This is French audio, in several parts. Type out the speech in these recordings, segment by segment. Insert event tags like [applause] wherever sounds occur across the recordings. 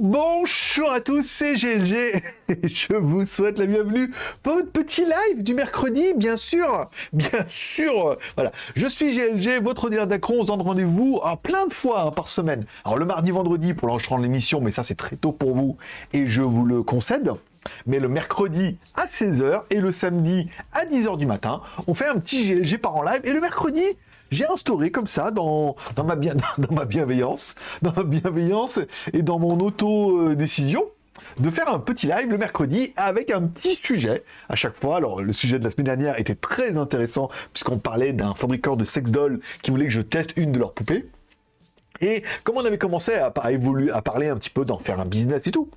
Bonjour à tous, c'est GLG et [laughs] je vous souhaite la bienvenue pour votre petit live du mercredi, bien sûr, bien sûr. Voilà, je suis GLG, votre dealer d'accro, on se donne rendez-vous à plein de fois hein, par semaine. Alors le mardi, vendredi pour l'enregistrement de l'émission, mais ça c'est très tôt pour vous et je vous le concède. Mais le mercredi à 16h et le samedi à 10h du matin, on fait un petit GLG par en live et le mercredi, j'ai instauré comme ça dans, dans, ma bien, [laughs] dans ma bienveillance, dans ma bienveillance et dans mon auto-décision de faire un petit live le mercredi avec un petit sujet à chaque fois. Alors le sujet de la semaine dernière était très intéressant puisqu'on parlait d'un fabricant de sex doll qui voulait que je teste une de leurs poupées. Et comme on avait commencé à, évoluer, à parler un petit peu d'en faire un business et tout,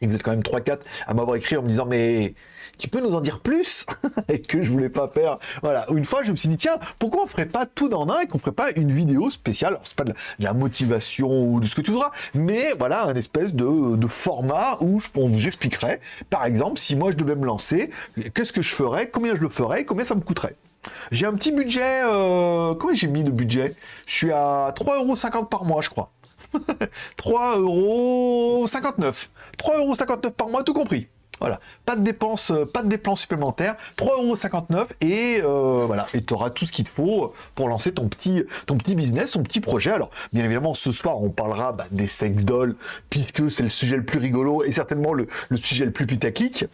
et vous êtes quand même 3-4 à m'avoir écrit en me disant mais tu peux nous en dire plus [laughs] et que je voulais pas faire. Voilà, une fois je me suis dit tiens, pourquoi on ferait pas tout dans un et qu'on ferait pas une vidéo spéciale? Alors c'est pas de la, motivation ou de ce que tu voudras, mais voilà un espèce de, de format où j'expliquerai, par exemple, si moi je devais me lancer, qu'est-ce que je ferais, combien je le ferais, combien ça me coûterait? J'ai un petit budget, euh, combien j'ai mis de budget? Je suis à 3,50€ par mois, je crois. [laughs] 3,59€. 3,59€ par mois, tout compris. Voilà, pas de dépenses, euh, pas de dépenses supplémentaires, 3,59€ et euh, voilà, et tu auras tout ce qu'il te faut pour lancer ton petit, ton petit business, ton petit projet. Alors, bien évidemment, ce soir, on parlera bah, des sex dolls, puisque c'est le sujet le plus rigolo et certainement le, sujet le plus putaclic.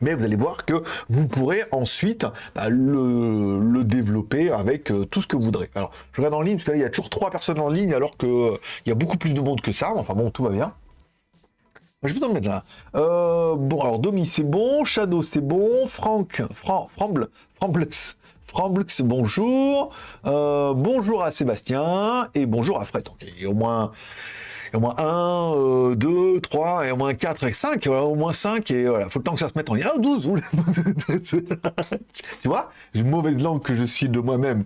Mais vous allez voir que vous pourrez ensuite bah, le, développer avec euh, tout ce que vous voudrez. Alors, je regarde en ligne, parce qu'il y a toujours trois personnes en ligne, alors qu'il euh, y a beaucoup plus de monde que ça. Enfin bon, tout va bien. Je vais t'en mettre là. Euh, bon, alors Domi, c'est bon. Shadow, c'est bon. Franck, Fran, Framble, Framblux, Framblux, bonjour. Euh, bonjour à Sébastien et bonjour à Fred. Donc, au moins au moins 1, 2, 3, et au moins 4 et 5, voilà, au moins 5, et voilà, faut le temps que ça se mette en lien. 12 [laughs] Tu vois? Une mauvaise langue que je suis de moi-même.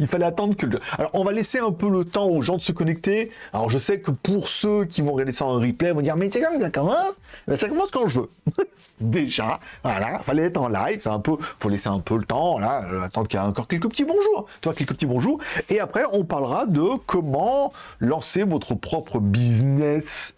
Il fallait attendre que... Alors, on va laisser un peu le temps aux gens de se connecter. Alors, je sais que pour ceux qui vont regarder ça en replay, vont dire, mais c'est quand ça commence ben, Ça commence quand je veux. [laughs] Déjà, voilà, fallait être en live, c'est un peu... faut laisser un peu le temps, là, euh, attendre qu'il y ait encore quelques petits bonjours. Toi, quelques petits bonjours. Et après, on parlera de comment lancer votre propre business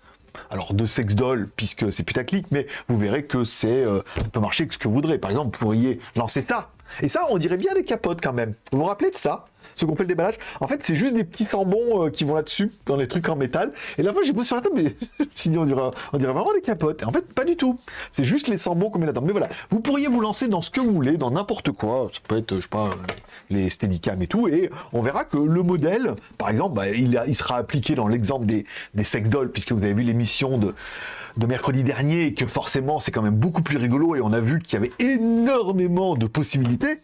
alors de sex doll, puisque c'est putaclic, mais vous verrez que c'est, euh, ça peut marcher que ce que vous voudrez. Par exemple, vous pourriez lancer ça, et ça, on dirait bien des capotes quand même. Vous vous rappelez de ça? Ce qu'on fait le déballage? En fait, c'est juste des petits sambons euh, qui vont là-dessus, dans les trucs en métal. Et là, moi, j'ai posé sur la table, mais [laughs] je me on dirait, on dirait vraiment des capotes. En fait, pas du tout. C'est juste les sambons qu'on met là-dedans. Mais voilà, vous pourriez vous lancer dans ce que vous voulez, dans n'importe quoi. Ça peut être, je sais pas, les Steadicam et tout. Et on verra que le modèle, par exemple, bah, il, sera appliqué dans l'exemple des, des sex dolls, puisque vous avez vu l'émission de de mercredi dernier que forcément c'est quand même beaucoup plus rigolo et on a vu qu'il y avait énormément de possibilités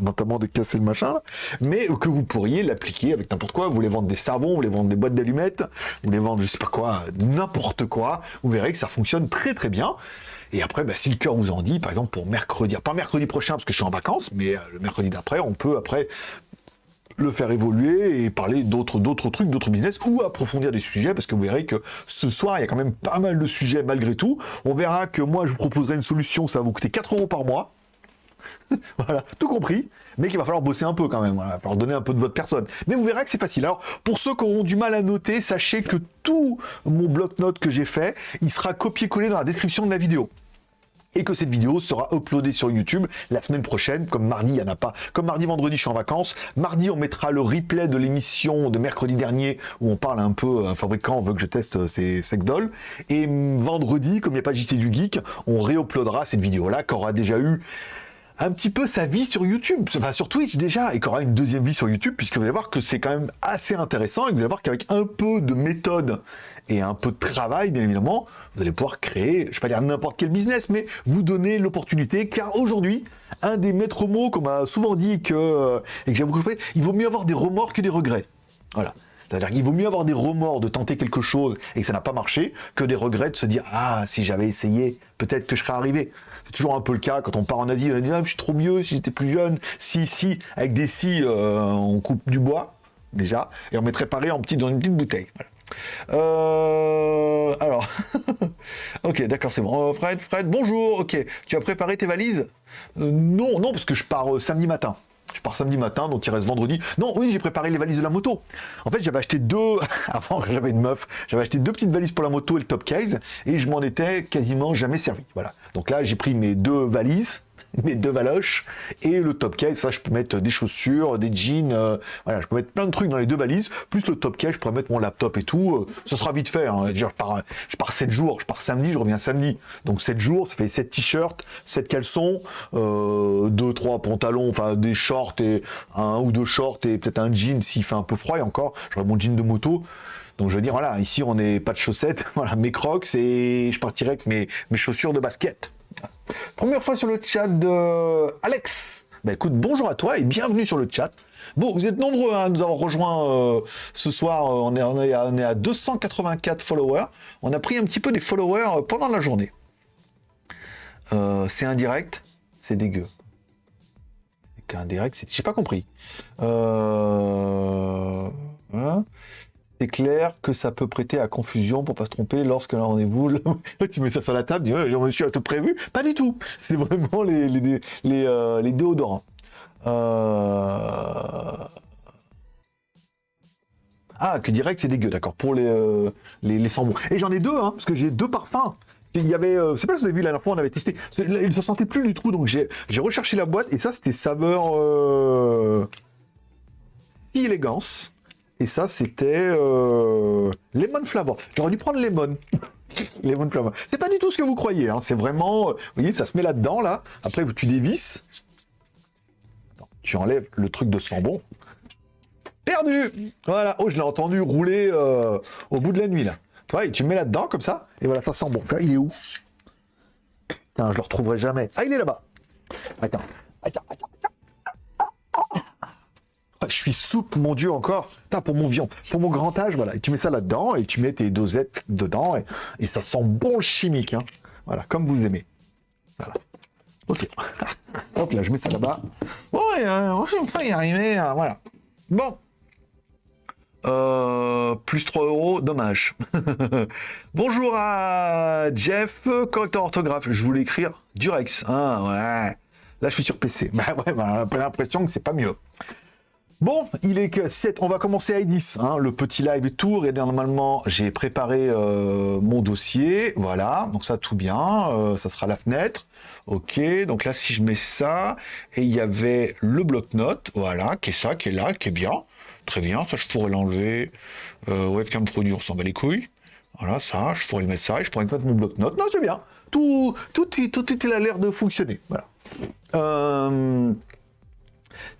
notamment de casser le machin, mais que vous pourriez l'appliquer avec n'importe quoi. Vous voulez vendre des savons, vous voulez vendre des boîtes d'allumettes, vous voulez vendre je sais pas quoi, n'importe quoi. Vous verrez que ça fonctionne très très bien. Et après, bah, si le cœur vous en dit, par exemple pour mercredi, pas mercredi prochain parce que je suis en vacances, mais euh, le mercredi d'après, on peut après le faire évoluer et parler d'autres d'autres trucs, d'autres business ou approfondir des sujets parce que vous verrez que ce soir il y a quand même pas mal de sujets malgré tout. On verra que moi je vous proposerai une solution, ça va vous coûter 4 euros par mois. [laughs] voilà, tout compris, mais qu'il va falloir bosser un peu quand même, il va falloir donner un peu de votre personne. Mais vous verrez que c'est facile. Alors, pour ceux qui auront du mal à noter, sachez que tout mon bloc-notes que j'ai fait, il sera copié-collé dans la description de la vidéo et que cette vidéo sera uploadée sur YouTube la semaine prochaine, comme mardi, il n'y en a pas. Comme mardi, vendredi, je suis en vacances. Mardi, on mettra le replay de l'émission de mercredi dernier, où on parle un peu, un fabricant veut que je teste euh, ces sex dolls. Et vendredi, comme il n'y a pas JT du Geek, on réuploadera cette vidéo-là, qui aura déjà eu un petit peu sa vie sur YouTube, enfin sur Twitch déjà, et qui aura une deuxième vie sur YouTube, puisque vous allez voir que c'est quand même assez intéressant, et vous allez voir qu'avec un peu de méthode et un peu de travail, bien évidemment, vous allez pouvoir créer, je vais pas dire n'importe quel business, mais vous donner l'opportunité, car aujourd'hui, un des maîtres mots qu'on m'a souvent dit que, euh, et que j'ai beaucoup fait, il vaut mieux avoir des remords que des regrets. Voilà. C'est-à-dire qu'il vaut mieux avoir des remords de tenter quelque chose et que ça n'a pas marché, que des regrets de se dire « Ah, si j'avais essayé, peut-être que je serais arrivé ». C'est toujours un peu le cas quand on part en Asie, on dit ah, je suis trop mieux si j'étais plus jeune ». Si, si, avec des si, euh, on coupe du bois, déjà, et on mettrait pareil en petit, dans une petite bouteille. Euh, alors, [laughs] ok, d'accord, c'est bon. Euh, Fred, Fred, bonjour, ok. Tu as préparé tes valises? Non, non, parce que je pars samedi matin. Je pars samedi matin, donc il reste vendredi. Non, oui, j'ai préparé les valises de la moto. En fait, j'avais acheté deux, [laughs] avant j'avais une meuf, j'avais acheté deux petites valises pour la moto et le top case, et je m'en étais quasiment jamais servi. Voilà. Donc là, j'ai pris mes deux valises, mes deux valoches et le top case. Ça, je peux mettre des chaussures, des jeans, euh, voilà, je peux mettre plein de trucs dans les deux valises. Plus le top case, je pourrais mettre mon laptop et tout. Euh, ça sera vite fait. Hein. Je, pars, je pars 7 jours, je pars samedi, je reviens samedi. Donc 7 jours, ça fait 7 t-shirts, 7 caleçons, euh, 2, 3 pantalons, enfin des shorts et un ou deux shorts et peut-être un jean s'il fait un peu froid. Encore, j'aurai mon jean de moto. Donc je veux dire, voilà, ici on n'est pas de chaussettes, [laughs] voilà, mes crocs et je partirai avec mes, mes chaussures de basket. Première fois sur le chat de Alex. Bah écoute, bonjour à toi et bienvenue sur le chat. Bon, vous êtes nombreux à nous avoir rejoints euh, ce soir. Euh, on est, on, est à, on est, à, 284 followers. On a pris un petit peu des followers euh, pendant la journée. C'est indirect, c'est dégueu. C'est qu'un direct, c'est... J'ai pas compris. Euh... C'est clair que ça peut prêter à confusion pour pas se tromper lorsque un rendez-vous, [laughs] tu mets ça sur la table, tu dis, je me suis prévu? Pas du tout. C'est vraiment les, les, les, euh, déodorants. Euh... Ah, que direct, c'est dégueu, d'accord, pour les, euh, les, les sambons. Et j'en ai deux, hein, parce que j'ai deux parfums. Il y avait, euh, c'est pas si vous avez vu la dernière fois, on avait testé. Il se sentait plus du tout, donc j'ai recherché la boîte, et ça, c'était saveur élégance. Ça, c'était euh, Lemon Flavor. J'aurais dû prendre Lemon. [laughs] lemon Flavor. C'est pas du tout ce que vous croyez. Hein. C'est vraiment... Vous voyez, ça se met là-dedans, là. Après, tu dévisses. Tu enlèves le truc de sambon. Perdu Voilà. Oh, je l'ai entendu rouler euh, au bout de la nuit, là. Tu vois, et tu mets là-dedans, comme ça. Et voilà, ça sent bon. il est où? Je le retrouverai jamais. Ah, il est là-bas. Attends, attends, attends. Je suis souple, mon Dieu, encore. Pour mon vion, pour mon grand âge, voilà. Et tu mets ça là-dedans et tu mets tes dosettes dedans et, ça sent bon le chimique. Hein. Voilà, comme vous aimez. Voilà. Ok. [laughs] Hop là, je mets ça là-bas. Bon, euh, on va y arriver. Euh, voilà. Bon. Euh, plus 3 euros, dommage. [laughs] Bonjour à Jeff, correcteur orthographe. Je voulais écrire Durex. Ah ouais. Là, je suis sur PC. [laughs] Bah ouais, bah, l'impression que c'est pas mieux. Bon, il est que 7, on va commencer à 10, hein, le petit live tour, et normalement j'ai préparé euh, mon dossier, voilà, donc ça tout bien, euh, ça sera la fenêtre, ok, donc là si je mets ça, et il y avait le bloc-notes, voilà, qui est ça, qui est là, qui est bien, très bien, ça je pourrais l'enlever, euh, webcam produit, on s'en bat les couilles, voilà, ça, je pourrais mettre ça, je pourrais mettre mon bloc-notes, non c'est bien, tout, tout, tout, tout, tout a l'air de fonctionner, voilà. Euh,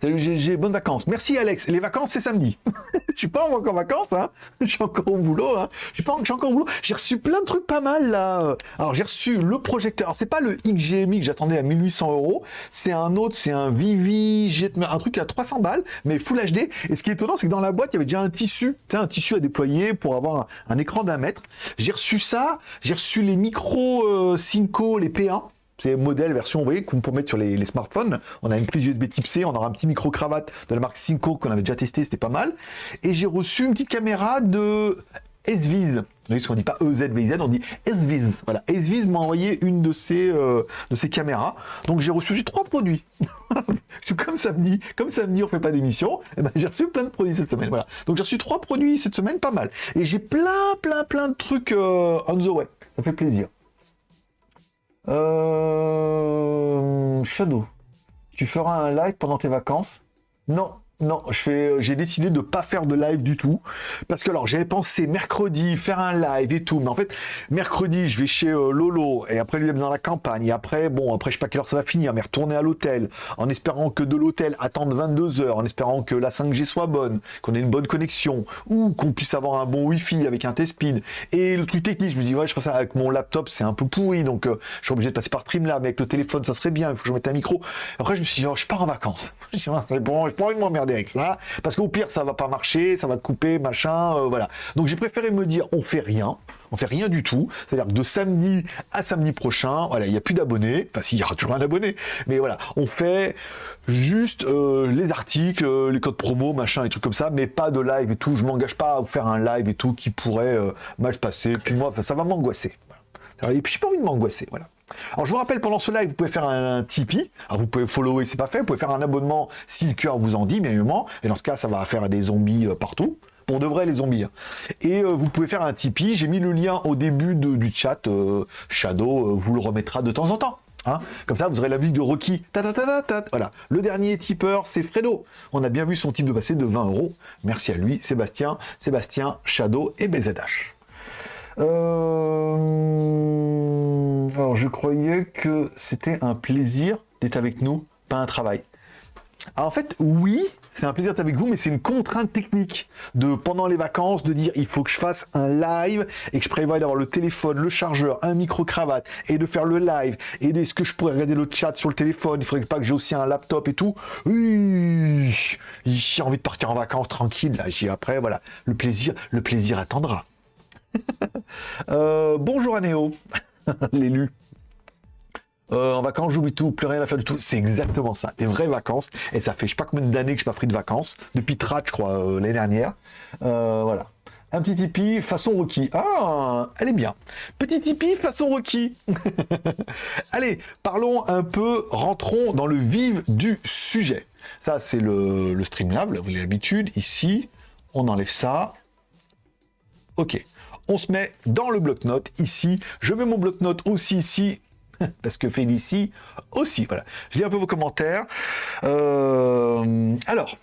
Salut GG, bonnes vacances. Merci Alex. Les vacances, c'est samedi. [laughs] je suis pas encore en vacances, hein. Je suis encore au boulot, hein. Je suis pas, encore au boulot. J'ai reçu plein de trucs pas mal, là. Alors, j'ai reçu le projecteur. C'est pas le XGMI que j'attendais à 1800 euros. C'est un autre, c'est un Vivi, un truc à 300 balles, mais Full HD. Et ce qui est étonnant, c'est que dans la boîte, il y avait déjà un tissu, un tissu à déployer pour avoir un, écran d'un mètre. J'ai reçu ça. J'ai reçu les micros euh, les P1 c'est modèle version, vous voyez, qu'on peut mettre sur les, smartphones. On a une prise USB Type C, on aura un petit micro-cravate de la marque Cinco qu'on avait déjà testé, c'était pas mal. Et j'ai reçu une petite caméra de SViz. Vous voyez, ce qu'on dit pas EZVZ, on dit SViz. Voilà, SViz m'a envoyé une de ces, euh, de ces caméras. Donc j'ai reçu trois produits. [laughs] comme samedi, comme samedi on fait pas d'émission, eh ben, j'ai reçu plein de produits cette semaine. Voilà. Donc j'ai reçu trois produits cette semaine, pas mal. Et j'ai plein, plein, plein de trucs euh, on the way. Ça fait plaisir. Euh... Shadow, tu feras un live pendant tes vacances? Non, non, fais, j'ai décidé de pas faire de live du tout. Parce que alors j'avais pensé mercredi faire un live et tout, mais en fait mercredi je vais chez euh, Lolo et après lui dans la campagne et après bon après je sais pas quelle heure ça va finir, mais retourner à l'hôtel en espérant que de l'hôtel attendre 22 heures, en espérant que la 5G soit bonne, qu'on ait une bonne connexion ou qu'on puisse avoir un bon Wi-Fi avec un test speed et le truc technique, je me dis ouais je ça avec mon laptop c'est un peu pourri donc euh, je suis obligé de passer par Streamlab mais avec le téléphone ça serait bien, il faut que je mette un micro. Après je me suis dit je pars en vacances, bon, [laughs] je envie de avec ça, parce qu'au pire, ça va pas marcher, ça va te couper, machin, euh, voilà. Donc j'ai préféré me dire, on fait rien, on fait rien du tout. C'est-à-dire que de samedi à samedi prochain, voilà, il n'y a plus d'abonnés. Enfin, s'il y aura toujours un abonné, mais voilà, on fait juste euh, les articles, euh, les codes promo, machin, et trucs comme ça, mais pas de live et tout. Je m'engage pas à faire un live et tout qui pourrait mal se passer. Puis moi, ça va m'angoisser. Et puis j'ai pas envie de m'angoisser, voilà. Alors je vous rappelle, pendant ce live, vous pouvez faire un, Tipeee. Vous pouvez follower, c'est pas fait. Vous pouvez faire un abonnement si le cœur vous en dit, bien évidemment. Et dans ce cas, ça va faire des zombies euh, partout. Pour de vrai, les zombies. Hein. Et euh, vous pouvez faire un Tipeee. J'ai mis le lien au début du chat. Euh, Shadow vous le remettra de temps en temps. Hein. Comme ça, vous aurez la musique de Rocky. voilà. Le dernier tipeur, c'est Fredo. On a bien vu son type de passé de 20 euros. Merci à lui, Sébastien, Sébastien, Shadow et BZH. Je croyais que c'était un plaisir d'être avec nous, pas un travail. en fait, oui, c'est un plaisir d'être avec vous, mais c'est une contrainte technique de pendant les vacances de dire il faut que je fasse un live et que je prévois d'avoir le téléphone, le chargeur, un micro cravate et de faire le live et est-ce que je pourrais regarder le chat sur le téléphone? Il faudrait pas que j'ai aussi un laptop et tout? Oui, j'ai envie de partir en vacances tranquille. Là, j'ai après voilà le plaisir, le plaisir attendra. [laughs] Euh, bonjour à Néo, [laughs] l'élu. Euh, en vacances, j'oublie tout, plus rien à faire du tout. C'est exactement ça, des vraies vacances. Et ça fait je sais pas combien d'années que je n'ai pas pris de vacances. Depuis Trat, je crois, euh, l'année dernière. voilà. Un petit Tipeee façon Rocky. Ah, elle est bien. Petit Tipeee façon Rocky. [laughs] Allez, parlons un peu, rentrons dans le vif du sujet. Ça, c'est le, le Streamlab, vous avez l'habitude. Ici, on enlève ça. Ok on se met dans le bloc-notes ici. Je mets mon bloc-notes aussi ici [laughs] parce que Félicie aussi, voilà. Je lis un peu vos commentaires. Euh, alors,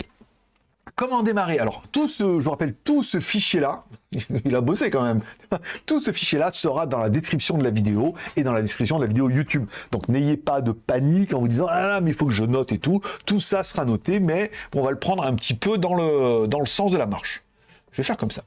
comment démarrer? Alors, tout ce, je vous rappelle, tout ce fichier-là, [laughs] il a bossé quand même, [laughs] tout ce fichier-là sera dans la description de la vidéo et dans la description de la vidéo YouTube. Donc, n'ayez pas de panique en vous disant « Ah mais il faut que je note et tout ». Tout ça sera noté, mais on va le prendre un petit peu dans le, dans le sens de la marche. Je vais faire comme ça.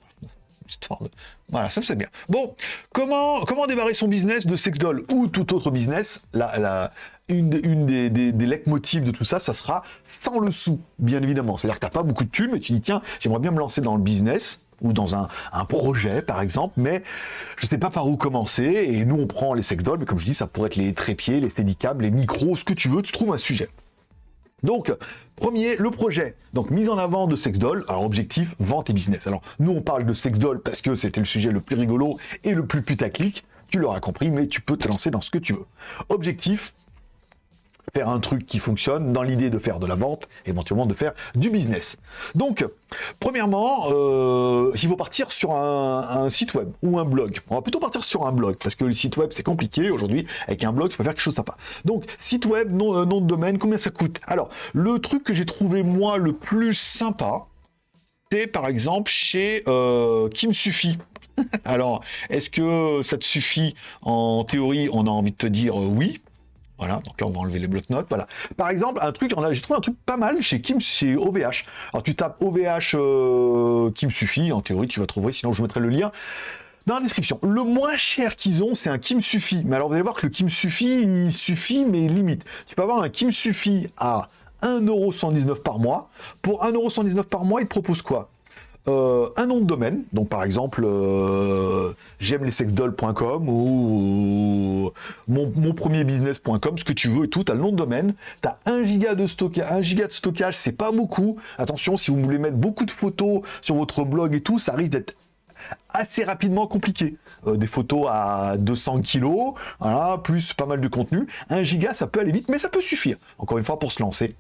Voilà, ça c'est bien. Bon, comment, comment démarrer son business de sex doll ou tout autre business? La, la, Une, une des, des, des de tout ça, ça sera sans le sou, bien évidemment. C'est-à-dire que tu n'as pas beaucoup de thunes, mais tu dis, tiens, j'aimerais bien me lancer dans le business, ou dans un, un, projet, par exemple, mais je ne sais pas par où commencer, et nous, on prend les sex dolls, mais comme je dis, ça pourrait être les trépieds, les steadicables, les micros, ce que tu veux, tu trouves un sujet. Donc, premier, le projet. Donc, mise en avant de Sexdoll. Alors, objectif, vente et business. Alors, nous, on parle de Sexdoll parce que c'était le sujet le plus rigolo et le plus putaclic. Tu l'auras compris, mais tu peux te lancer dans ce que tu veux. Objectif, faire un truc qui fonctionne dans l'idée de faire de la vente, éventuellement de faire du business. Donc, premièrement, euh, il faut partir sur un, site web ou un blog. On va plutôt partir sur un blog, parce que le site web, c'est compliqué aujourd'hui. Avec un blog, tu peux faire quelque chose de sympa. Donc, site web, nom, euh, de domaine, combien ça coûte? Alors, le truc que j'ai trouvé, moi, le plus sympa, c'est par exemple chez euh, Qui me suffit. [laughs] Alors, est-ce que ça te suffit? En théorie, on a envie de te dire euh, oui. Voilà, donc là on va enlever les blocs-notes, voilà. Par exemple, un truc, j'ai trouvé un truc pas mal chez Kim, chez OVH. Alors tu tapes OVH euh, Kim suffit, en théorie tu vas trouver, sinon je mettrai le lien dans la description. Le moins cher qu'ils ont, c'est un Kim suffit. Mais alors vous allez voir que le Kim suffit, il suffit, mais limite. Tu peux avoir un Kim suffit à 1,119€ par mois. Pour 1,119€ par mois, il te propose quoi? Euh, un nom de domaine, donc par exemple euh, j'aime les ou mon, mon premier business.com, ce que tu veux et tout, tu as le nom de domaine, tu as 1 giga de stockage, 1 giga de stockage, c'est pas beaucoup. Attention, si vous voulez mettre beaucoup de photos sur votre blog et tout, ça risque d'être assez rapidement compliqué. Euh, des photos à 200 kilos, voilà, plus pas mal de contenu. 1 giga, ça peut aller vite, mais ça peut suffire. Encore une fois, pour se lancer.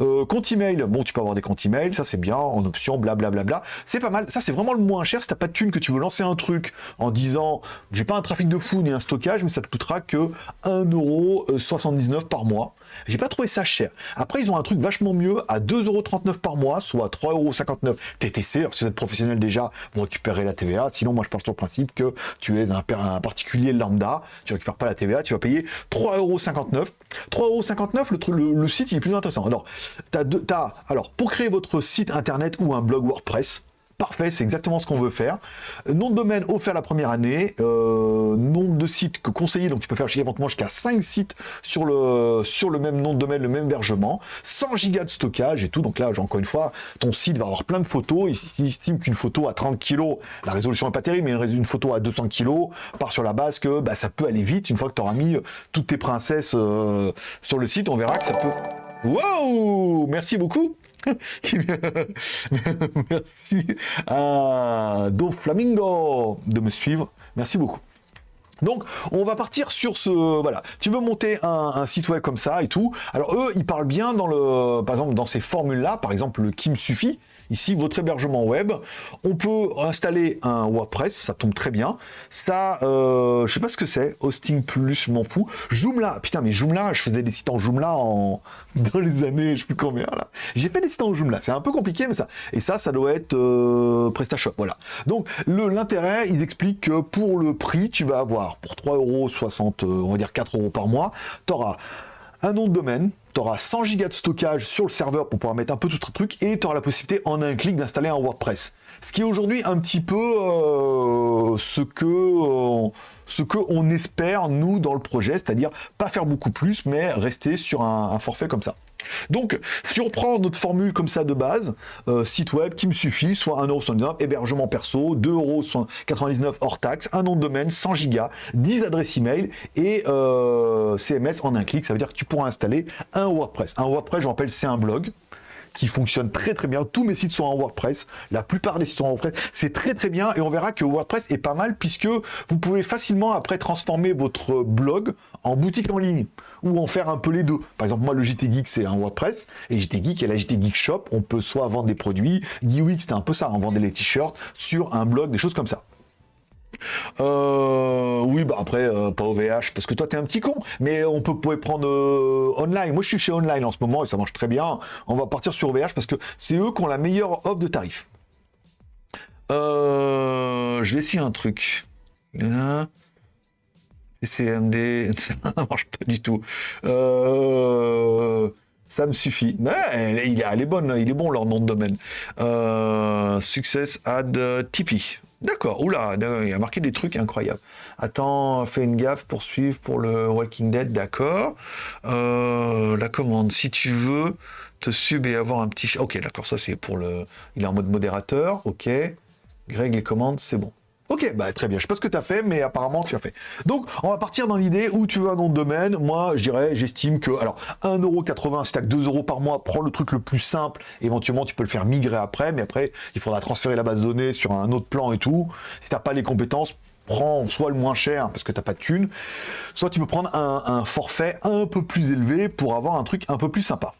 Euh, compte email, bon, tu peux avoir des comptes email, ça c'est bien, en option, blablabla. Bla, bla, bla. C'est pas mal. Ça, c'est vraiment le moins cher. Si t'as pas de thune, que tu veux lancer un truc en disant, j'ai pas un trafic de fou ni un stockage, mais ça te coûtera que 1,79€ par mois. J'ai pas trouvé ça cher. Après, ils ont un truc vachement mieux à 2,39€ par mois, soit 3,59€ TTC. Alors, si vous êtes professionnel déjà, vous récupérez la TVA. Sinon, moi, je parle sur le principe que tu es un, particulier lambda, tu récupères pas la TVA, tu vas payer 3,59€. 3,59€, le, le, site il est plus intéressant. Alors, as as, alors, pour créer votre site internet ou un blog WordPress, Parfait, c'est exactement ce qu'on veut faire. Nom de domaine offert la première année, euh, nombre de sites que conseiller, donc tu peux faire éventuellement jusqu'à 5 sites sur le, même nom de domaine, le même hébergement, 100 gigas de stockage et tout. Donc là, encore une fois, ton site va avoir plein de photos. Il estime qu'une photo à 30 kg, la résolution n'est pas terrible, mais une photo à 200 kg part sur la base que bah, ça peut aller vite. Une fois que tu auras mis toutes tes princesses euh, sur le site, on verra que ça peut... Wow Merci beaucoup [laughs] Merci à Do Flamingo de me suivre. Merci beaucoup. Donc, on va partir sur ce... Voilà, tu veux monter un, site web comme ça et tout. Alors, eux, ils parlent bien dans le... Par exemple, dans ces formules-là, par exemple, le qui me suffit, Ici, votre hébergement web. On peut installer un WordPress, ça tombe très bien. Ça, euh, je sais pas ce que c'est. Hosting plus, je m'en fous. Joomla, putain, mais Joomla, je faisais des sites en Joomla en... [laughs] dans les années, je sais plus combien là. J'ai fait des sites en Joomla, c'est un peu compliqué, mais ça. Et ça, ça doit être euh, PrestaShop, voilà. Donc, l'intérêt, il explique que pour le prix, tu vas avoir, pour 3,60€, euh, on va dire 4 euros par mois, tu auras un nom de domaine, tu auras 100 gigas de stockage sur le serveur pour pouvoir mettre un peu tout ce truc et tu auras la possibilité en un clic d'installer un WordPress. Ce qui est aujourd'hui un petit peu euh, ce que euh, ce que on espère nous dans le projet, c'est-à-dire pas faire beaucoup plus, mais rester sur un forfait comme ça. Donc, si on prend notre formule comme ça de base, euh, site web qui me suffit, soit 1,79€, hébergement perso, 2,99€ hors taxe, un nom de domaine, 100 gigas, 10 adresses email et euh, CMS en un clic. Ça veut dire que tu pourras installer un WordPress. Un WordPress, je rappelle, c'est un blog qui fonctionne très très bien. Tous mes sites sont en WordPress. La plupart des sites sont en WordPress. C'est très très bien et on verra que WordPress est pas mal puisque vous pouvez facilement après transformer votre blog en boutique en ligne ou en faire un peu les deux. Par exemple, moi, le JT Geek, c'est un WordPress, et JT Geek et la JT Geek Shop, on peut soit vendre des produits, GeeWix, c'était un peu ça, on vendait les t-shirts sur un blog, des choses comme ça. Euh, oui, bah après, euh, pas OVH, parce que toi, t'es un petit con, mais on peut pouvoir prendre euh, online. Moi, je suis chez online en ce moment et ça marche très bien. On va partir sur OVH parce que c'est eux qui ont la meilleure offre de tarif. je vais essayer un truc. CMD, [laughs] ça marche pas du tout. ça me suffit. Mais il est, elle est bonne, il est bon leur nom de domaine. success ad Tipeee. D'accord, oula, il a marqué des trucs incroyables. Attends, fais une gaffe, poursuivre pour le Walking Dead, d'accord. Euh, la commande, si tu veux te sub et avoir un petit... Ok, d'accord, ça c'est pour le... Il est en mode modérateur, ok. Greg, les commandes, c'est bon. Ok, bah très bien. Je sais pas ce que tu as fait, mais apparemment tu as fait. Donc, on va partir dans l'idée où tu veux un nom de domaine. Moi, je dirais, j'estime que, alors, 1,80€, si tu que 2 euros par mois, prends le truc le plus simple. Éventuellement, tu peux le faire migrer après, mais après, il faudra transférer la base de données sur un autre plan et tout. Si t'as pas les compétences, prends soit le moins cher parce que t'as pas de thunes, soit tu peux prendre un forfait un peu plus élevé pour avoir un truc un peu plus sympa.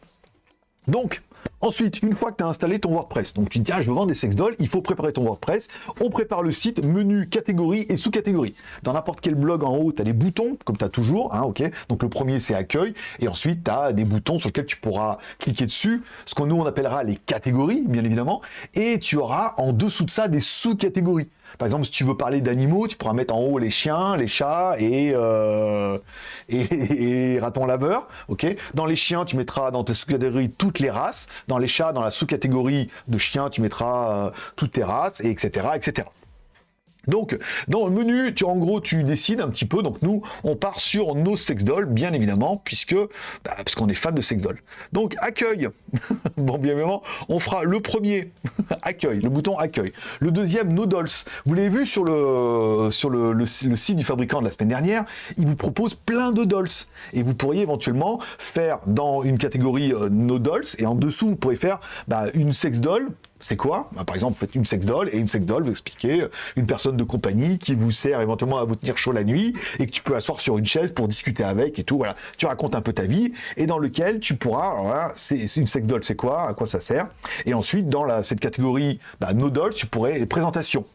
Donc, Ensuite, une fois que tu as installé ton WordPress, donc tu te dis, ah, je veux vendre des sex dolls, il faut préparer ton WordPress. On prépare le site, menu, catégorie et sous-catégorie. Dans n'importe quel blog en haut, tu as des boutons, comme tu as toujours, hein, ok Donc le premier, c'est accueil, et ensuite, tu as des boutons sur lesquels tu pourras cliquer dessus, ce qu'on nous, on appellera les catégories, bien évidemment, et tu auras en dessous de ça des sous-catégories. Par exemple, si tu veux parler d'animaux, tu pourras mettre en haut les chiens, les chats et, euh, et, [laughs] ratons laveurs. Ok? Dans les chiens, tu mettras dans tes sous-catégories toutes les races. Dans les chats, dans la sous-catégorie de chiens, tu mettras euh, toutes tes races, et etc., etc. Donc, dans le menu, tu, en gros, tu décides un petit peu. Donc, nous, on part sur nos sex dolls, bien évidemment, puisque, bah, parce qu'on est fan de sex dolls. Donc, accueil. [laughs] bon, bien évidemment, on fera le premier, [laughs] accueil, le bouton accueil. Le deuxième, no dolls. Vous l'avez vu sur le, sur le, site du fabricant de la semaine dernière, il vous propose plein de dolls. Et vous pourriez éventuellement faire dans une catégorie euh, no dolls, et en dessous, vous pourrez faire bah, une sex doll c'est quoi bah, Par exemple, vous faites une sex doll, et une sex doll, vous expliquez euh, une personne de compagnie qui vous sert éventuellement à vous tenir chaud la nuit, et que tu peux asseoir sur une chaise pour discuter avec et tout, voilà. Tu racontes un peu ta vie, et dans lequel tu pourras, c'est une sex doll, c'est quoi À quoi ça sert Et ensuite, dans la, cette catégorie bah, no dolls, tu pourrais les présentations.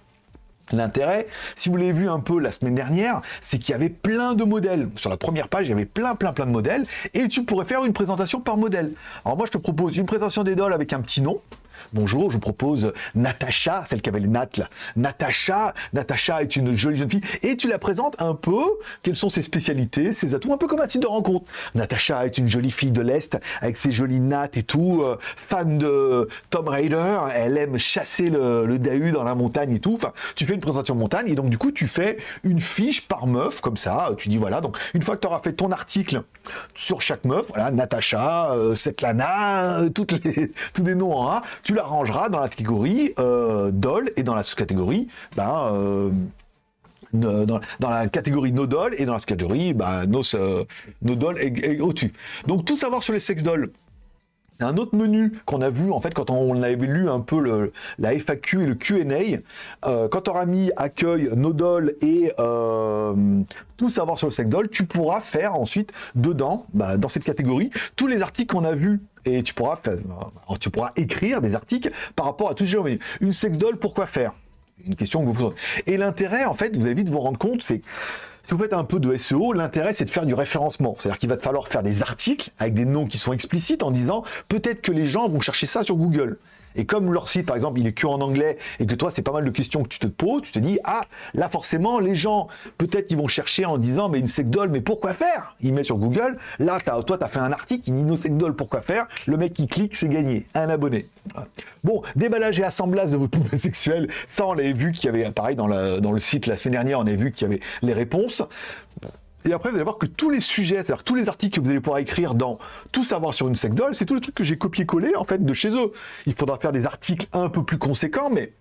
L'intérêt, si vous l'avez vu un peu la semaine dernière, c'est qu'il y avait plein de modèles. Sur la première page, il y avait plein, plein, plein de modèles, et tu pourrais faire une présentation par modèle. Alors moi, je te propose une présentation des dolls avec un petit nom, Bonjour, je vous propose Natacha, celle qui avait les nattes là. Natacha, Natacha est une jolie jeune fille et tu la présentes un peu, quelles sont ses spécialités, ses atouts, un peu comme un site de rencontre. Natacha est une jolie fille de l'Est avec ses jolies nattes et tout, euh, fan de Tom Raider, elle aime chasser le, le Dahu dans la montagne et tout. Enfin, tu fais une présentation montagne et donc du coup tu fais une fiche par meuf comme ça, tu dis voilà, donc une fois que tu auras fait ton article sur chaque meuf, voilà, Natacha, euh, Svetlana, euh, [laughs] tous les noms en tu rangeras dans la catégorie euh, doll et dans la sous-catégorie, ben, euh, dans, la catégorie no doll et dans la catégorie bah, no, no doll et, au-dessus. Donc tout savoir sur les sex dolls, un autre menu qu'on a vu en fait quand on avait lu un peu le, la FAQ et le Q&A, euh, quand tu auras mis accueil, nodol et euh, tout savoir sur le secdol, tu pourras faire ensuite dedans, bah, dans cette catégorie, tous les articles qu'on a vus et tu pourras, tu pourras écrire des articles par rapport à tout ce menu. Une secdol, pourquoi faire? Une question que vous posez. Et l'intérêt, en fait, vous allez vite vous rendre compte, c'est si vous faites un peu de SEO, l'intérêt c'est de faire du référencement. C'est-à-dire qu'il va te falloir faire des articles avec des noms qui sont explicites en disant peut-être que les gens vont chercher ça sur Google. Et comme leur site, par exemple, il est que en anglais et que toi, c'est pas mal de questions que tu te poses, tu te dis, ah, là, forcément, les gens, peut-être, ils vont chercher en disant, mais une secdole, mais pourquoi faire? Il met sur Google. Là, toi, tu as fait un article, il dit, nos secdole, pourquoi faire? Le mec qui clique, c'est gagné. Un abonné. Bon, déballage et assemblage de votre poupée [laughs] sexuelle, ça, on l'avait vu qu'il y avait, pareil, dans, dans le site la semaine dernière, on avait vu qu'il y avait les réponses. Et après, vous allez voir que tous les sujets, c'est-à-dire tous les articles que vous allez pouvoir écrire dans Tout savoir sur une secdole, c'est tous les trucs que j'ai copié-collé en fait de chez eux. Il faudra faire des articles un peu plus conséquents, mais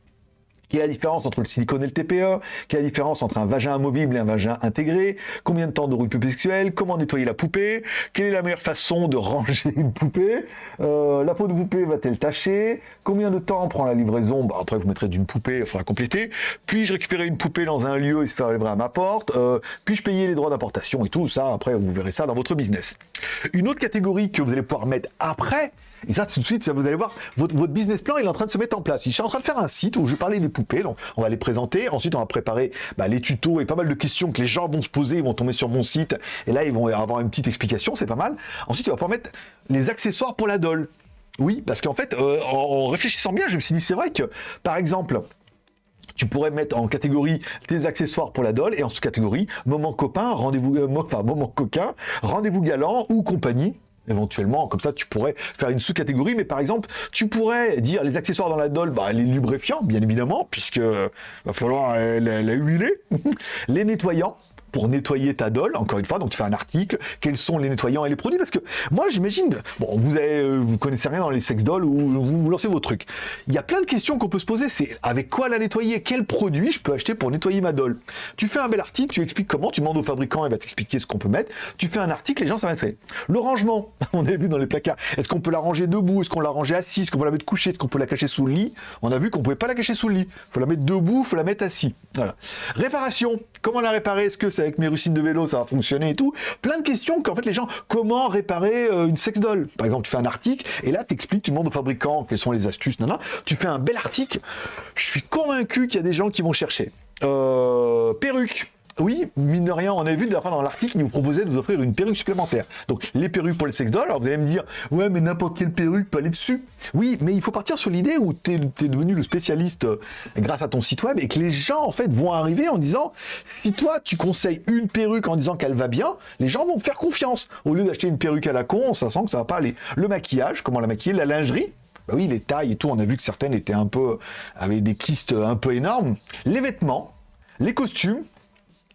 quelle est la différence entre le silicone et le TPE Quelle est la différence entre un vagin amovible et un vagin intégré? Combien de temps de rupture sexuelle? Comment nettoyer la poupée? Quelle est la meilleure façon de ranger une poupée? Euh, La peau de poupée va-t-elle tacher Combien de temps prend la livraison? Bah, Après, vous mettrez d'une poupée, il faudra compléter. Puis-je récupérer une poupée dans un lieu et se faire livrer à ma porte? Euh, Puis-je payer les droits d'importation et tout ça? Après, vous verrez ça dans votre business. Une autre catégorie que vous allez pouvoir mettre après, et ça, tout de suite, vous allez voir, votre, business plan, il est en train de se mettre en place. Je suis en train de faire un site où je vais parler des poupées, on va les présenter. Ensuite, on va préparer bah, les tutos et pas mal de questions que les gens vont se poser, ils vont tomber sur mon site. Et là, ils vont avoir une petite explication, c'est pas mal. Ensuite, on va pouvoir mettre les accessoires pour la doll. Oui, parce qu'en fait, euh, en, réfléchissant bien, je me suis dit, c'est vrai que, par exemple, tu pourrais mettre en catégorie tes accessoires pour la doll et en sous-catégorie moment copain, rendez-vous, euh, moment coquin, rendez-vous galant ou compagnie éventuellement. Comme ça, tu pourrais faire une sous-catégorie, mais par exemple, tu pourrais dire les accessoires dans la doll, bah, les lubrifiants, bien évidemment, puisque va falloir la huiler, [laughs] les nettoyants, pour nettoyer ta doll, encore une fois, donc tu fais un article, quels sont les nettoyants et les produits, parce que moi j'imagine, bon, vous euh, connaissez rien dans les sex dolls ou vous, lancez vos trucs. Il y a plein de questions qu'on peut se poser, c'est avec quoi la nettoyer, quel produit je peux acheter pour nettoyer ma doll. Tu fais un bel article, tu expliques comment, tu demandes au fabricant, il va t'expliquer ce qu'on peut mettre, tu fais un article, les gens être Le rangement, [laughs] on a vu dans les placards, est-ce qu'on peut la ranger debout, est-ce qu'on la ranger assis, est-ce qu'on peut la mettre couchée, est-ce qu'on peut la cacher sous le lit? On a vu qu'on pouvait pas la cacher sous le lit, faut la mettre debout, faut la mettre assis. Voilà. Réparation, comment la réparer, est-ce que c'est avec mes rustines de vélo ça va fonctionner et tout? Plein de questions qu'en fait les gens, comment réparer euh, une sex doll Par exemple, tu fais un article et là tu expliques, tu demandes au fabricant quelles sont les astuces, non, Tu fais un bel article. Je suis convaincu qu'il y a des gens qui vont chercher. Euh, perruque oui, mine de rien, on a vu de la dans l'article, il vous proposait de vous offrir une perruque supplémentaire. Donc, les perruques pour les sex dolls, alors vous allez me dire, ouais, mais n'importe quelle perruque peut aller dessus. Oui, mais il faut partir sur l'idée où tu es, devenu le spécialiste euh, grâce à ton site web et que les gens, en fait, vont arriver en disant, si toi, tu conseilles une perruque en disant qu'elle va bien, les gens vont te faire confiance. Au lieu d'acheter une perruque à la con, ça sent que ça va pas aller. Le maquillage, comment la maquiller, la lingerie, bah oui, les tailles et tout, on a vu que certaines étaient un peu, avaient des kystes un peu énormes. Les vêtements, les costumes,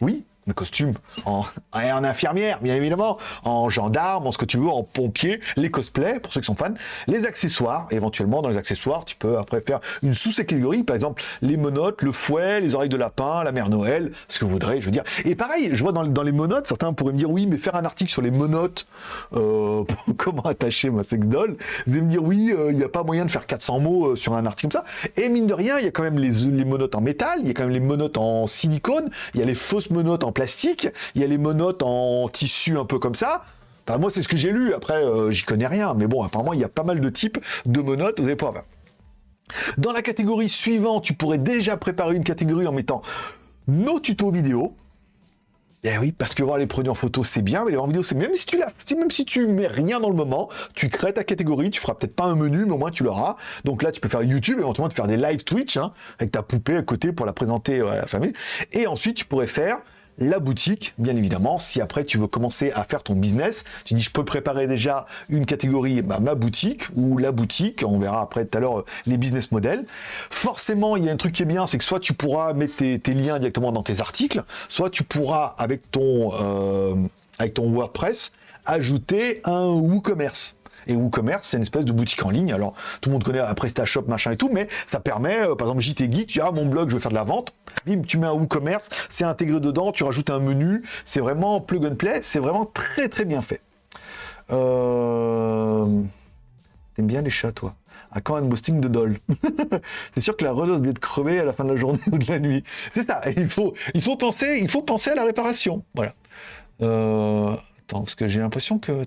oui, le costume en, infirmière, bien évidemment, en gendarme, en ce que tu veux, en pompier, les cosplays, pour ceux qui sont fans, les accessoires, éventuellement dans les accessoires, tu peux après faire une sous-catégorie, par exemple, les monotes, le fouet, les oreilles de lapin, la mère Noël, ce que vous voudrez, je veux dire. Et pareil, je vois dans, les monotes, certains pourraient me dire, oui, mais faire un article sur les monotes, euh, [laughs] comment attacher ma sex doll, vous allez me dire, oui, euh, il n'y a pas moyen de faire 400 mots euh, sur un article comme ça. Et mine de rien, il y a quand même les, les en métal, il y a quand même les monotes en silicone, il y a les fausses monotes en plastique, il y a les monotes en tissu un peu comme ça. moi, c'est ce que j'ai lu. Après, euh, j'y connais rien. Mais bon, apparemment, il y a pas mal de types de monotes. Allez pouvoir Dans la catégorie suivante, tu pourrais déjà préparer une catégorie en mettant nos tutos vidéo. Eh oui, parce que voir les produits en photo, c'est bien, mais les en vidéo, c'est même si tu l'as, même si tu mets rien dans le moment, tu crées ta catégorie, tu feras peut-être pas un menu, mais au moins tu l'auras. Donc là, tu peux faire YouTube, éventuellement, te faire des live Twitch, hein, avec ta poupée à côté pour la présenter à la famille. Et ensuite, tu pourrais faire la boutique, bien évidemment. Si après tu veux commencer à faire ton business, tu dis je peux préparer déjà une catégorie, bah, ma boutique ou la boutique. On verra après tout à l'heure euh, les business models. Forcément, il y a un truc qui est bien, c'est que soit tu pourras mettre tes, liens directement dans tes articles, soit tu pourras avec ton euh, avec ton WordPress ajouter un WooCommerce. Et WooCommerce, c'est une espèce de boutique en ligne. Alors, tout le monde connaît PrestaShop, machin et tout, mais ça permet, euh, par exemple, JT Geek, tu as mon blog, je veux faire de la vente. Bim, tu mets un WooCommerce, c'est intégré dedans, tu rajoutes un menu. C'est vraiment plug and play. C'est vraiment très, très bien fait. Euh, T'aimes bien les chats, toi? À quand un boosting de doll [laughs] C'est sûr que la redose d'être crevée à la fin de la journée [laughs] ou de la nuit. C'est ça. Il faut, il faut penser, il faut penser à la réparation. Voilà. Euh, parce que j'ai l'impression que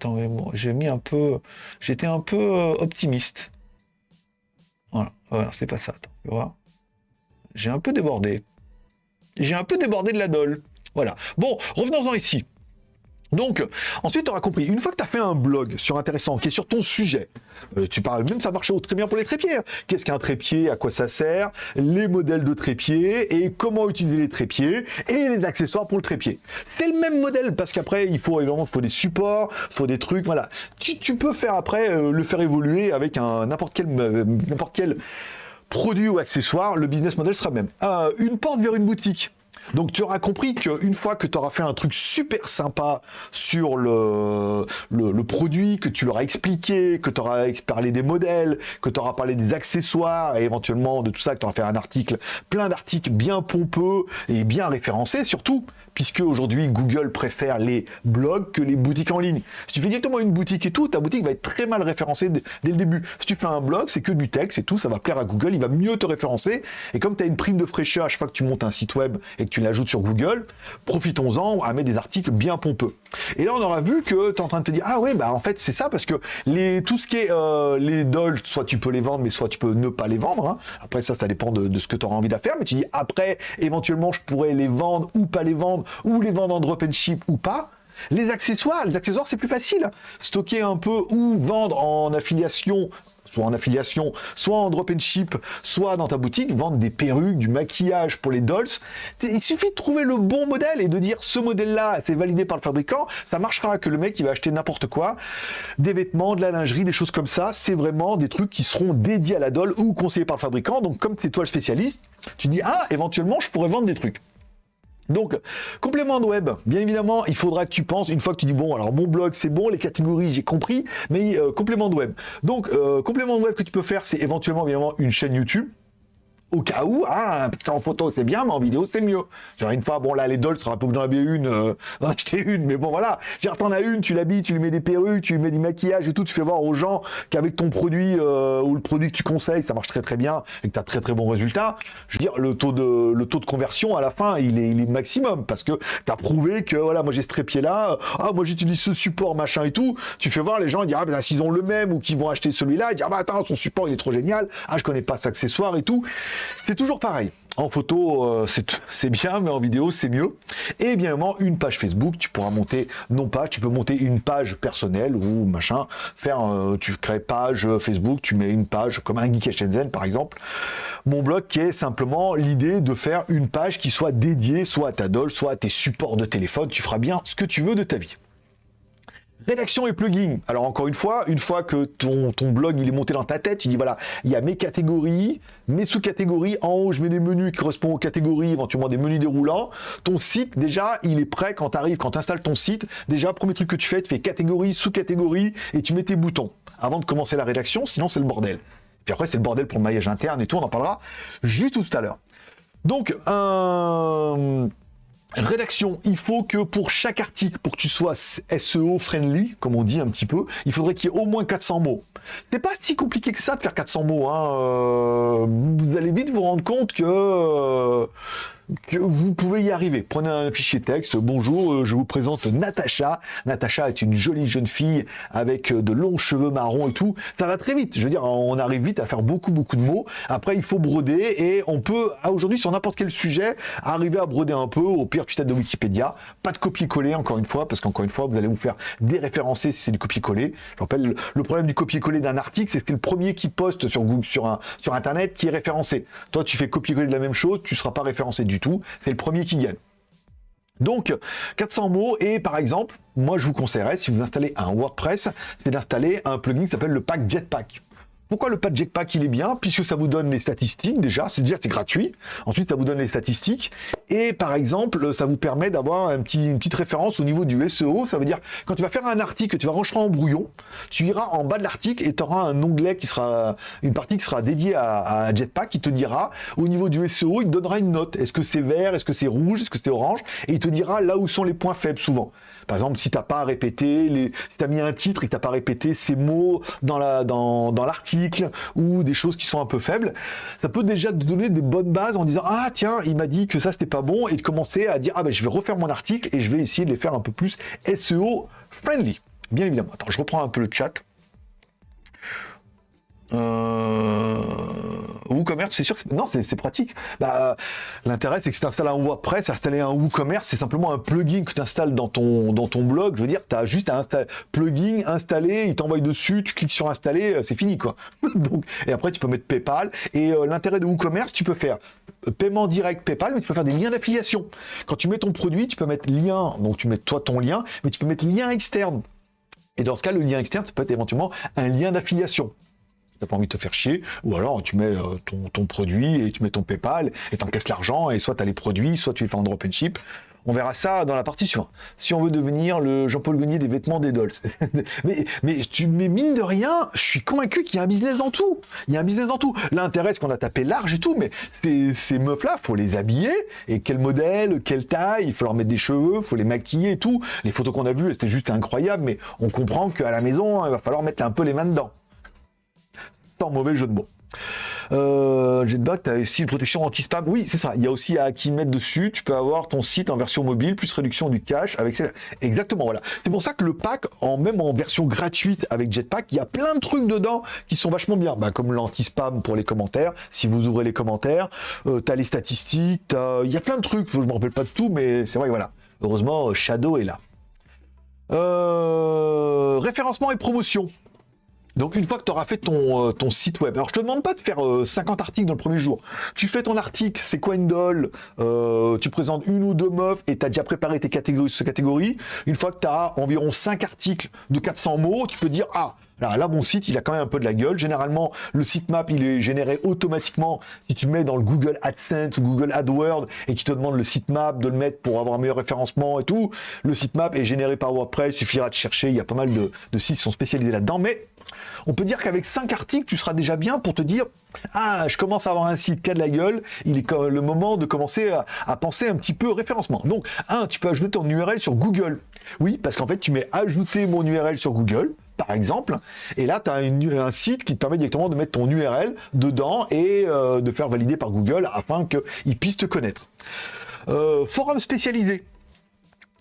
j'ai mis un peu, j'étais un peu euh, optimiste. Voilà, voilà, c'est pas ça. Tu vois J'ai un peu débordé. J'ai un peu débordé de la doll. Voilà. Bon, revenons-en ici. Donc, ensuite, tu auras compris, une fois que tu as fait un blog sur intéressant, qui est sur ton sujet, euh, tu parles, même ça marche très bien pour les trépieds. Hein. Qu'est-ce qu'un trépied, à quoi ça sert, les modèles de trépieds et comment utiliser les trépieds et les accessoires pour le trépied. C'est le même modèle parce qu'après, il faut évidemment, faut des supports, faut des trucs, voilà. Tu, peux faire après, euh, le faire évoluer avec n'importe quel, euh, n'importe quel produit ou accessoire, le business model sera le même. une porte vers une boutique. Donc tu auras compris qu'une fois que tu auras fait un truc super sympa sur le, produit, que tu leur as expliqué, que tu auras parlé des modèles, que tu auras parlé des accessoires et éventuellement de tout ça, que tu auras fait un article, plein d'articles bien pompeux et bien référencés surtout, puisque aujourd'hui Google préfère les blogs que les boutiques en ligne. Si tu fais directement une boutique et tout, ta boutique va être très mal référencée dès le début. Si tu fais un blog, c'est que du texte et tout, ça va plaire à Google, il va mieux te référencer. Et comme tu as une prime de fraîcheur à chaque fois que tu montes un site web et que tu l'ajoutes sur Google, profitons-en à mettre des articles bien pompeux. Et là, on aura vu que tu es en train de te dire, ah ouais, bah en fait, c'est ça, parce que tout ce qui est euh, les dolls, soit tu peux les vendre, mais soit tu peux ne pas les vendre. Hein. Après, ça, ça dépend de, de ce que tu auras envie de faire. Mais tu dis, après, éventuellement, je pourrais les vendre ou pas les vendre ou les vendre en drop and ship ou pas. Les accessoires, les accessoires c'est plus facile. Stocker un peu ou vendre en affiliation soit en affiliation, soit en drop and ship, soit dans ta boutique, vendre des perruques, du maquillage pour les dolls. Il suffit de trouver le bon modèle et de dire ce modèle-là, c'est validé par le fabricant, ça marchera que le mec il va acheter n'importe quoi, des vêtements, de la lingerie, des choses comme ça, c'est vraiment des trucs qui seront dédiés à la doll ou conseillés par le fabricant. Donc comme c'est toi le spécialiste, tu dis ah éventuellement je pourrais vendre des trucs. Donc, complément de web, bien évidemment, il faudra que tu penses, une fois que tu dis, bon, alors mon blog, c'est bon, les catégories, j'ai compris, mais euh, complément de web. Donc, euh, complément de web que tu peux faire, c'est éventuellement, évidemment, une chaîne YouTube au cas où, hein, parce qu'en photo c'est bien, mais en vidéo c'est mieux. Genre une fois, bon là les dolls, tu seras pas obligé d'en acheter une, euh, [laughs] acheter une, mais bon voilà. Genre t'en as une, tu l'habilles, tu lui mets des perruques, tu lui mets du maquillage et tout, tu fais voir aux gens qu'avec ton produit euh, ou le produit que tu conseilles, ça marche très très bien et que tu as très très bons résultats. Je veux dire, le taux de le taux de conversion à la fin, il est, il est maximum parce que tu as prouvé que voilà, moi j'ai ce trépied là, ah moi j'utilise ce support machin et tout. Tu fais voir les gens, ils disent ah ben s'ils ont le même ou qu'ils vont acheter celui-là, ils disent ah bah attends, son support il est trop génial, ah je connais pas cet accessoire et tout. C'est toujours pareil. En photo, euh, [laughs] c'est bien, mais en vidéo, c'est mieux. Et bien évidemment, une page Facebook, tu pourras monter, non pas, tu peux monter une page personnelle ou machin, faire, euh, tu crées page Facebook, tu mets une page comme un Geek par exemple. Mon blog qui est simplement l'idée de faire une page qui soit dédiée soit à ta doll, soit à tes supports de téléphone. Tu feras bien ce que tu veux de ta vie. Rédaction et plugin. Alors encore une fois, une fois que ton, blog il est monté dans ta tête, tu dis voilà, il y a mes catégories, mes sous-catégories. En haut, je mets des menus qui correspondent aux catégories, éventuellement des menus déroulants. Ton site, déjà, il est prêt quand tu arrives, quand tu installes ton site. Déjà, premier truc que tu fais, tu fais catégorie, sous-catégorie et tu mets tes boutons avant de commencer la rédaction, sinon c'est le bordel. Puis après, c'est le bordel pour le maillage interne et tout, on en parlera juste tout à l'heure. Donc, un... Rédaction, il faut que pour chaque article, pour que tu sois SEO friendly, comme on dit un petit peu, il faudrait qu'il y ait au moins 400 mots. C'est pas si compliqué que ça de faire 400 mots. Hein. Euh, vous allez vite vous rendre compte que euh, que vous pouvez y arriver. Prenez un fichier texte. Bonjour, euh, je vous présente Natacha. Natacha est une jolie jeune fille avec euh, de longs cheveux marrons et tout. Ça va très vite. Je veux dire, on arrive vite à faire beaucoup, beaucoup de mots. Après, il faut broder et on peut, aujourd'hui, sur n'importe quel sujet, arriver à broder un peu. Au pire, tu tête de Wikipédia. Pas de copier-coller, encore une fois, parce qu'encore une fois, vous allez vous faire déréférencer si c'est du copier-coller. Je rappelle, le problème du copier-coller d'un article, c'est que c'est le premier qui poste sur Google, sur, un, sur Internet, qui est référencé. Toi, tu fais copier-coller de la même chose, tu seras pas référencé du tout, c'est le premier qui gagne. Donc, 400 mots, et par exemple, moi je vous conseillerais, si vous installez un WordPress, c'est d'installer un plugin qui s'appelle le pack Jetpack. Pourquoi le pack Jetpack il est bien Puisque ça vous donne les statistiques déjà, c'est dire c'est gratuit. Ensuite ça vous donne les statistiques Et par exemple, ça vous permet d'avoir une petite référence au niveau du SEO. Ça veut dire, quand tu vas faire un article, tu vas rentrer en brouillon, tu iras en bas de l'article et tu auras un onglet qui sera, une partie qui sera dédiée à, Jetpack qui te dira, au niveau du SEO, il te donnera une note. Est-ce que c'est vert, est-ce que c'est rouge, est-ce que c'est orange? Et il te dira là où sont les points faibles souvent. Par exemple, si t'as pas répété, les, si t'as mis un titre et que t'as pas répété ces mots dans la dans, dans ou des choses qui sont un peu faibles, ça peut déjà te donner des bonnes bases en disant ah tiens il m'a dit que ça c'était pas bon et de commencer à dire ah ben je vais refaire mon article et je vais essayer de les faire un peu plus SEO friendly. Bien évidemment. Attends, je reprends un peu le chat. Euh... WooCommerce, c'est sûr que non, c'est pratique. Bah, L'intérêt, c'est que si tu installes un WordPress, installer un WooCommerce, c'est simplement un plugin que tu installes dans ton, dans ton blog. Je veux dire, tu as juste à installer plugin, installer, il t'envoie dessus, tu cliques sur installer, euh, c'est fini quoi. [laughs] Et après, tu peux mettre PayPal. Et euh, l'intérêt de WooCommerce, tu peux faire euh, paiement direct PayPal, mais tu peux faire des liens d'affiliation. Quand tu mets ton produit, tu peux mettre lien, donc tu mets toi ton lien, mais tu peux mettre lien externe. Et dans ce cas, le lien externe, ça peut être éventuellement un lien d'affiliation t'as pas envie de te faire chier, ou alors tu mets euh, ton, produit et tu mets ton PayPal et t'encaisses l'argent et soit tu as les produits, soit tu les fais en drop and ship. On verra ça dans la partie suivante. Si on veut devenir le Jean-Paul Gagné des vêtements des dolls. [laughs] mais, mais, tu, mais mine de rien, je suis convaincu qu'il y a un business dans tout. Il y a un business dans tout. L'intérêt, c'est qu'on a tapé large et tout, mais ces, ces meufs-là, faut les habiller. Et quel modèle, quelle taille, il faut leur mettre des cheveux, faut les maquiller et tout. Les photos qu'on a vues, c'était juste incroyable, mais on comprend qu'à la maison, il va falloir mettre un peu les mains dedans mauvais jeu de mots. Euh, Jetback, tu as aussi une protection anti-spam. Oui, c'est ça. Il y a aussi à qui mettre dessus. Tu peux avoir ton site en version mobile, plus réduction du cache avec Exactement, voilà. C'est pour ça que le pack, en même en version gratuite avec Jetpack, il y a plein de trucs dedans qui sont vachement bien. Bah, comme l'anti-spam pour les commentaires. Si vous ouvrez les commentaires, euh, tu as les statistiques, il y a plein de trucs. Je me rappelle pas de tout, mais c'est vrai, voilà. Heureusement, Shadow est là. Euh, référencement et promotion. Donc une fois que tu auras fait ton, euh, ton, site web, alors je te demande pas de faire 50 euh, articles dans le premier jour. Tu fais ton article, c'est quoi une euh, Tu présentes une ou deux meufs et tu as déjà préparé tes catégories sur catégories. Une fois que tu as environ 5 articles de 400 mots, tu peux dire ah Là, là, mon site, il a quand même un peu de la gueule. Généralement, le sitemap, il est généré automatiquement si tu mets dans le Google AdSense ou Google AdWords et qui te demande le sitemap, de le mettre pour avoir un meilleur référencement et tout. Le sitemap est généré par WordPress, il suffira de chercher. Il y a pas mal de, de sites qui sont spécialisés là-dedans. Mais on peut dire qu'avec 5 articles, tu seras déjà bien pour te dire Ah, je commence à avoir un site qui a de la gueule, il est le moment de commencer à, penser un petit peu référencement. Donc, un, tu peux ajouter ton URL sur Google. Oui, parce qu'en fait, tu mets ajouter mon URL sur Google par exemple. Et là, tu as un site qui te permet directement de mettre ton URL dedans et euh, de faire valider par Google afin qu'il puisse te connaître. Euh, forum spécialisé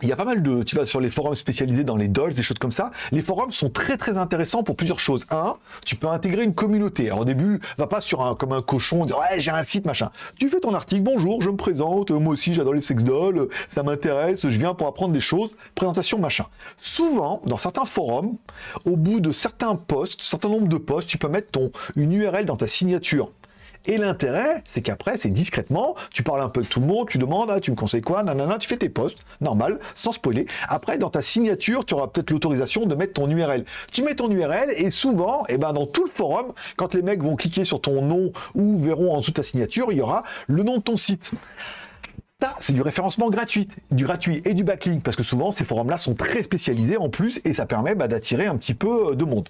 il y a pas mal de, tu vas sur les forums spécialisés dans les dolls, des choses comme ça. Les forums sont très très intéressants pour plusieurs choses. Un, tu peux intégrer une communauté. Alors au début, va pas sur un comme un cochon, dire ouais j'ai un site machin. Tu fais ton article, bonjour, je me présente, moi aussi j'adore les sex dolls, ça m'intéresse, je viens pour apprendre des choses, présentation machin. Souvent, dans certains forums, au bout de certains posts, certain nombre de posts, tu peux mettre ton une URL dans ta signature. Et l'intérêt, c'est qu'après, c'est discrètement, tu parles un peu de tout le monde, tu demandes, ah, tu me conseilles quoi, nanana, tu fais tes posts, normal, sans spoiler. Après, dans ta signature, tu auras peut-être l'autorisation de mettre ton URL. Tu mets ton URL et souvent, eh ben, dans tout le forum, quand les mecs vont cliquer sur ton nom ou verront en dessous de ta signature, il y aura le nom de ton site. Ça, c'est du référencement gratuit, du gratuit et du backlink, parce que souvent, ces forums-là sont très spécialisés en plus, et ça permet bah, d'attirer un petit peu de monde.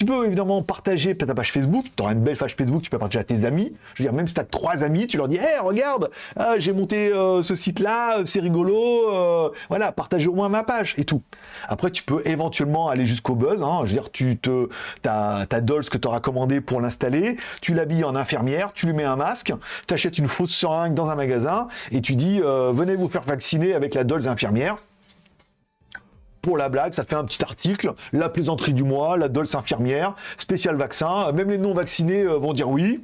Tu peux évidemment partager ta page Facebook, tu auras une belle page Facebook, tu peux partager à tes amis. Je veux dire, même si tu as trois amis, tu leur dis, hé, regarde, ah, j'ai monté euh, ce site-là, c'est rigolo, euh, voilà, partage au moins ma page et tout. Après, tu peux éventuellement aller jusqu'au buzz. Hein. je veux dire, tu te, ta, ta Dolls que tu auras commandé pour l'installer, tu l'habilles en infirmière, tu lui mets un masque, tu achètes une fausse seringue dans un magasin et tu dis, euh, venez vous faire vacciner avec la Dolls infirmière pour la blague, ça fait un petit article, la plaisanterie du mois, la Dolce infirmière, spécial vaccin, même les non vaccinés euh, vont dire oui.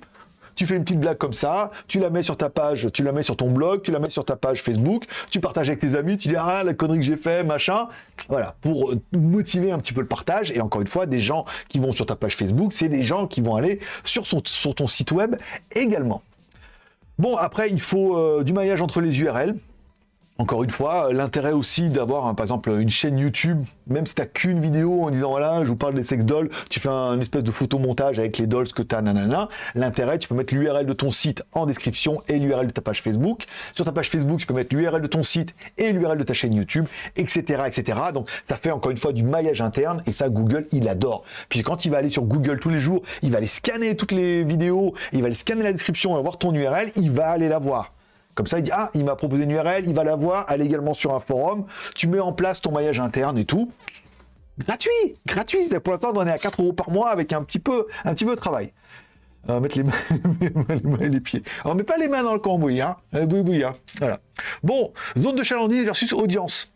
Tu fais une petite blague comme ça, tu la mets sur ta page, tu la mets sur ton blog, tu la mets sur ta page Facebook, tu partages avec tes amis, tu dis ah la connerie que j'ai fait, machin. Voilà, pour euh, motiver un petit peu le partage. Et encore une fois, des gens qui vont sur ta page Facebook, c'est des gens qui vont aller sur ton site web également. Bon, après, il faut euh, du maillage entre les URL. Encore une fois, l'intérêt aussi d'avoir, hein, par exemple, une chaîne YouTube, même si tu n'as qu'une vidéo en disant voilà, je vous parle des sex dolls, tu fais un espèce de photomontage avec les dolls que tu as, nanana. L'intérêt, tu peux mettre l'URL de ton site en description et l'URL de ta page Facebook. Sur ta page Facebook, tu peux mettre l'URL de ton site et l'URL de ta chaîne YouTube, etc., etc. Donc, ça fait encore une fois du maillage interne et ça, Google, il adore. Puis quand il va aller sur Google tous les jours, il va aller scanner toutes les vidéos, il va aller scanner la description, il va voir ton URL, il va aller la voir. Comme ça, il dit, ah, il m'a proposé une URL, il va la voir, elle est également sur un forum, tu mets en place ton maillage interne et tout. Gratuit, gratuit. Pour l'instant, on est à 4 euros par mois avec un petit peu, un petit peu de travail. Va mettre [laughs] les mains, et les pieds. On met pas les mains dans le cambouis, hein. Oui, hein. Voilà. Bon, zone de chalandise versus audience.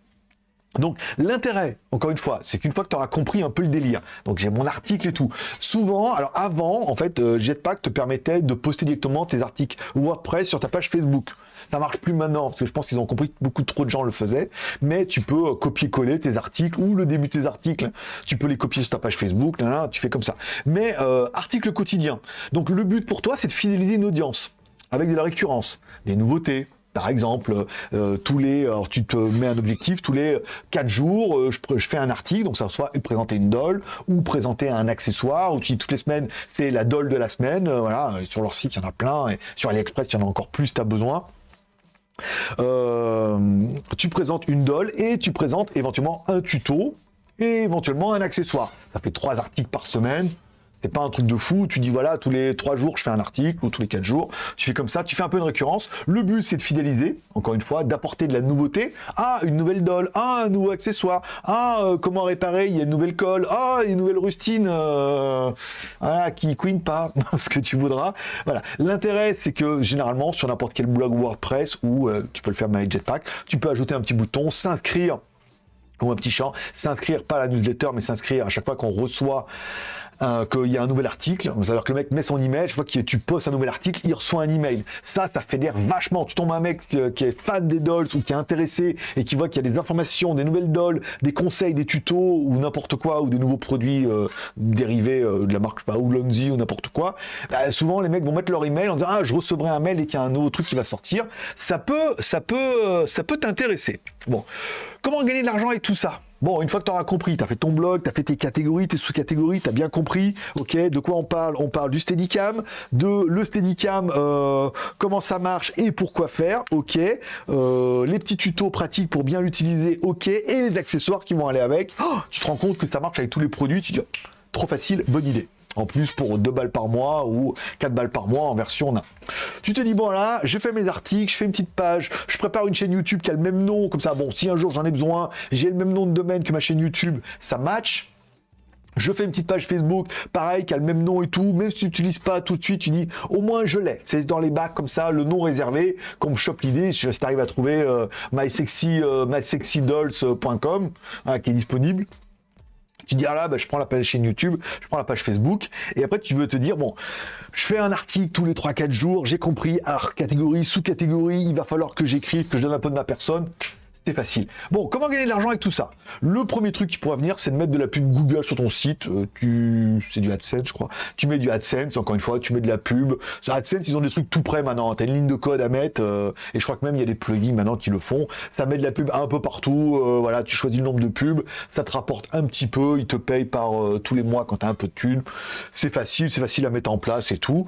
Donc l'intérêt, encore une fois, c'est qu'une fois que tu auras compris un peu le délire, donc j'ai mon article et tout, souvent, alors avant, en fait, euh, Jetpack te permettait de poster directement tes articles WordPress sur ta page Facebook. Ça marche plus maintenant, parce que je pense qu'ils ont compris que beaucoup trop de gens le faisaient, mais tu peux euh, copier-coller tes articles, ou le début de tes articles, tu peux les copier sur ta page Facebook, tu fais comme ça. Mais euh, article quotidien. Donc le but pour toi, c'est de fidéliser une audience, avec de la récurrence, des nouveautés, par exemple, euh, tous les, alors tu te mets un objectif, tous les 4 jours, je, je, fais un article, donc ça soit présenter une doll ou présenter un accessoire, ou tu dis toutes les semaines, c'est la doll de la semaine, voilà, sur leur site, il y en a plein, et sur AliExpress, il y en a encore plus, tu as besoin. Euh, tu présentes une doll et tu présentes éventuellement un tuto et éventuellement un accessoire. Ça fait trois articles par semaine. C'est pas un truc de fou, tu dis voilà, tous les trois jours je fais un article, ou tous les quatre jours, tu fais comme ça, tu fais un peu de récurrence. Le but c'est de fidéliser, encore une fois, d'apporter de la nouveauté. Ah, une nouvelle doll, ah, un nouveau accessoire, ah, euh, comment réparer, il y a une nouvelle colle, ah, une nouvelle rustine, euh, qui queen pas, [laughs] ce que tu voudras. Voilà. L'intérêt c'est que généralement sur n'importe quel blog WordPress, ou euh, tu peux le faire avec Jetpack, tu peux ajouter un petit bouton, s'inscrire ou un petit champ, s'inscrire pas à la newsletter, mais s'inscrire à chaque fois qu'on reçoit euh, qu'il y a un nouvel article, c'est-à-dire que le mec met son email, je vois que tu postes un nouvel article, il reçoit un email. Ça, ça fédère vachement. Tu tombes un mec qui est fan des dolls ou qui est intéressé et qui voit qu'il y a des informations, des nouvelles dolls, des conseils, des tutos ou n'importe quoi, ou des nouveaux produits euh, dérivés euh, de la marque, je sais pas, ou Lonzy ou n'importe quoi. Bah, souvent, les mecs vont mettre leur email en disant ah je recevrai un mail et qu'il y a un nouveau truc qui va sortir. Ça peut, ça peut, ça peut t'intéresser. Bon, comment gagner de l'argent avec tout ça? Bon, une fois que tu auras compris, tu as fait ton blog, tu as fait tes catégories, tes sous-catégories, tu as bien compris, ok, de quoi on parle? On parle du Steadicam, de le Steadicam, euh, comment ça marche et pourquoi faire, ok, euh, les petits tutos pratiques pour bien l'utiliser, ok, et les accessoires qui vont aller avec. Oh, tu te rends compte que ça marche avec tous les produits, tu dis, trop facile, bonne idée en plus pour 2 balles par mois ou 4 balles par mois en version nain. Tu te dis, bon là, j'ai fait mes articles, je fais une petite page, je prépare une chaîne YouTube qui a le même nom, comme ça, bon, si un jour j'en ai besoin, j'ai le même nom de domaine que ma chaîne YouTube, ça match. Je fais une petite page Facebook, pareil, qui a le même nom et tout, même si tu n'utilises pas tout de suite, tu dis, au moins je l'ai. C'est dans les bacs comme ça, le nom réservé, comme chope l'idée, si tu arrives à trouver euh, mysexy, euh, mysexydolls.com, hein, qui est disponible. Tu dis, ah là, bah, je prends la page chaîne YouTube, je prends la page Facebook, et après tu veux te dire, bon, je fais un article tous les 3-4 jours, j'ai compris, alors catégorie, sous-catégorie, il va falloir que j'écrive, que je donne un peu de ma personne c'est facile. Bon, comment gagner de l'argent avec tout ça? Le premier truc qui pourrait venir, c'est de mettre de la pub Google sur ton site. Euh, tu... C'est du AdSense, je crois. Tu mets du AdSense, encore une fois, tu mets de la pub. Sur AdSense, ils ont des trucs tout prêts maintenant. Tu as une ligne de code à mettre, euh, et je crois que même il y a des plugins maintenant qui le font. Ça met de la pub un peu partout. Euh, voilà, tu choisis le nombre de pubs, ça te rapporte un petit peu, ils te payent par tous les mois quand tu as un peu de thunes. C'est facile, c'est facile à mettre en place et tout.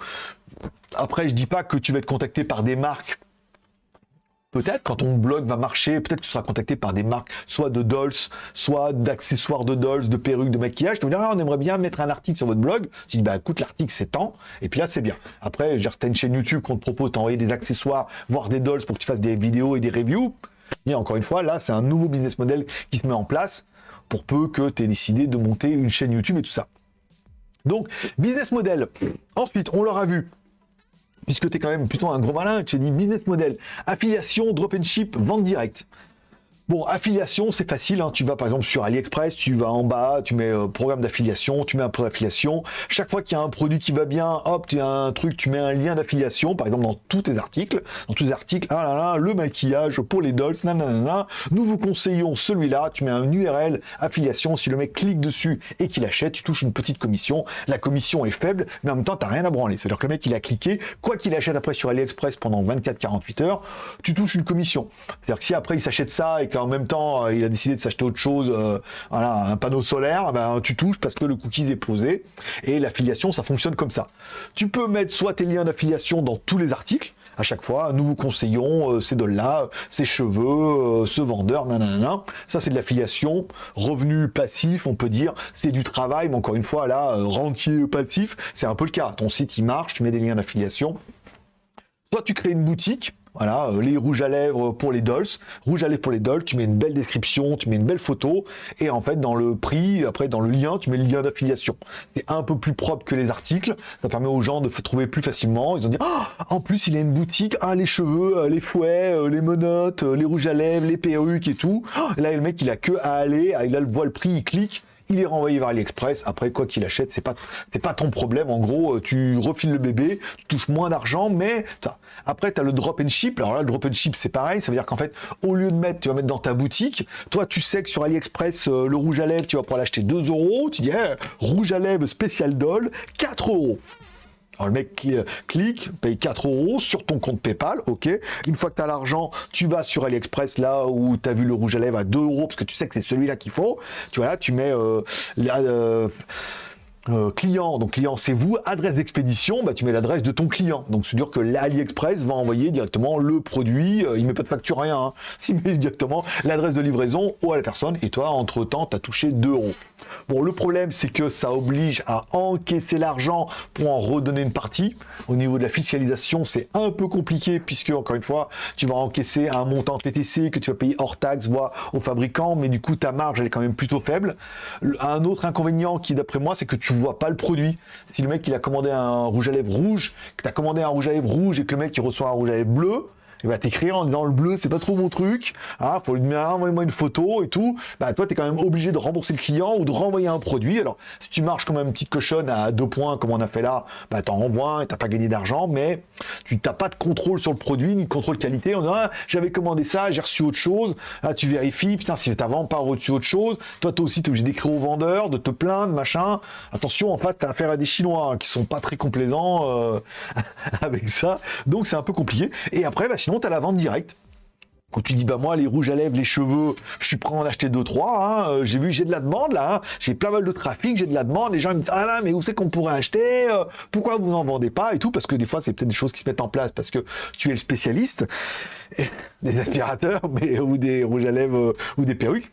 Après, je dis pas que tu vas être contacté par des marques Peut-être quand ton blog va marcher, peut-être que tu seras contacté par des marques, soit de dolls, soit d'accessoires de dolls, de perruques, de maquillage. Tu vas dire, ah, on aimerait bien mettre un article sur votre blog. Tu dis, bah écoute, l'article c'est temps. Et puis là, c'est bien. Après, j'ai une chaîne YouTube qu'on te propose d'envoyer des accessoires, voire des dolls pour que tu fasses des vidéos et des reviews. Et encore une fois, là, c'est un nouveau business model qui se met en place pour peu que tu aies décidé de monter une chaîne YouTube et tout ça. Donc, business model. Ensuite, on l'aura vu puisque tu es quand même plutôt un gros malin, tu t'es dit business model, affiliation, drop and ship, vente directe. Bon, affiliation, c'est facile. Hein. Tu vas par exemple sur AliExpress, tu vas en bas, tu mets euh, programme d'affiliation, tu mets un point d'affiliation. Chaque fois qu'il y a un produit qui va bien, hop, tu as un truc, tu mets un lien d'affiliation, par exemple dans tous tes articles. Dans tous les articles, ah là là, le maquillage pour les dolls, nanana. Nous vous conseillons celui-là, tu mets un URL affiliation. Si le mec clique dessus et qu'il achète, tu touches une petite commission. La commission est faible, mais en même temps, tu n'as rien à branler. C'est-à-dire que le mec, il a cliqué, quoi qu'il achète après sur AliExpress pendant 24-48 heures, tu touches une commission. C'est-à-dire que si après il s'achète ça et qu'en même temps, euh, il a décidé de s'acheter autre chose, euh, voilà, un panneau solaire, ben, tu touches parce que le cookies est posé. Et l'affiliation, ça fonctionne comme ça. Tu peux mettre soit tes liens d'affiliation dans tous les articles, à chaque fois, nous vous conseillons euh, ces dolls-là, ces cheveux, ce vendeur, nanana. Ça, c'est de l'affiliation. Revenu passif, on peut dire, c'est du travail, mais encore une fois, là, rentier passif, c'est un peu le cas. Ton site, il marche, tu mets des liens d'affiliation. Soit tu crées une boutique, voilà, euh, les rouges à lèvres pour les dolls. Rouge à lèvres pour les dolls, tu mets une belle description, tu mets une belle photo, et en fait, dans le prix, après, dans le lien, tu mets le lien d'affiliation. C'est un peu plus propre que les articles, ça permet aux gens de trouver plus facilement. Ils ont dit, ah, en plus, il a une boutique, ah, les cheveux, euh, les fouets, euh, les menottes, les rouges à lèvres, les perruques et tout. Et là, le mec, il a que à aller, il a le voit le prix, il clique, il est renvoyé vers AliExpress. Après, quoi qu'il achète, c'est pas, pas ton problème. En gros, tu refiles le bébé, tu touches moins d'argent, mais après, tu as le drop and ship. Alors là, le drop and ship, c'est pareil. Ça veut dire qu'en fait, au lieu de mettre, tu vas mettre dans ta boutique. Toi, tu sais que sur AliExpress, euh, le rouge à lèvres, tu vas pouvoir l'acheter 2 euros. Tu dis, eh, rouge à lèvres spécial doll, 4 euros. Le mec clique, paye 4 euros sur ton compte PayPal, ok. Une fois que tu as l'argent, tu vas sur AliExpress là où tu as vu le rouge à lèvres à 2 euros parce que tu sais que c'est celui-là qu'il faut. Tu vois là, tu mets euh, euh, euh, client, donc client c'est vous, adresse d'expédition, bah, tu mets l'adresse de ton client. Donc c'est dire que l'AliExpress va envoyer directement le produit, il met pas de facture rien, hein. [laughs] il met directement l'adresse de livraison à la personne et toi entre temps tu as touché 2 euros. Bon, le problème, c'est que ça oblige à encaisser l'argent pour en redonner une partie. Au niveau de la fiscalisation, c'est un peu compliqué puisque, encore une fois, tu vas encaisser un montant TTC que tu vas payer hors taxe, voire au fabricant, mais du coup, ta marge, elle est quand même plutôt faible. Un autre inconvénient qui, d'après moi, c'est que tu vois pas le produit. Si le mec, il a commandé un rouge à lèvres rouge, que tu as commandé un rouge à lèvres rouge et que le mec, il reçoit un rouge à lèvres bleu, il va t'écrire en disant le bleu c'est pas trop mon truc, ah, faut lui demander envoyer-moi une photo et tout, bah toi tu es quand même obligé de rembourser le client ou de renvoyer un produit. Alors si tu marches comme une petite cochonne à deux points comme on a fait là, bah t'en renvoies et t'as pas gagné d'argent, mais tu n'as pas de contrôle sur le produit ni de contrôle qualité. On dit ah, j'avais commandé ça, j'ai reçu autre chose, ah, tu vérifies, putain si t'as pas reçu autre chose, toi toi aussi t'es obligé d'écrire au vendeur, de te plaindre, machin. Attention en fait t'as affaire à des Chinois hein, qui sont pas très complaisants euh, [laughs] avec ça, donc c'est un peu compliqué. Et après bah sinon as la vente directe. Quand tu dis, bah moi, les rouges à lèvres, les cheveux, je suis prêt à en acheter deux, trois. Hein. Euh, j'ai vu, j'ai de la demande là. Hein. J'ai plein mal de trafic, j'ai de la demande. Les gens me disent, ah là, mais où c'est qu'on pourrait acheter euh, Pourquoi vous n'en vendez pas Et tout, parce que des fois, c'est peut-être des choses qui se mettent en place parce que tu es le spécialiste des aspirateurs, [laughs] mais ou des rouges à lèvres euh, ou des perruques.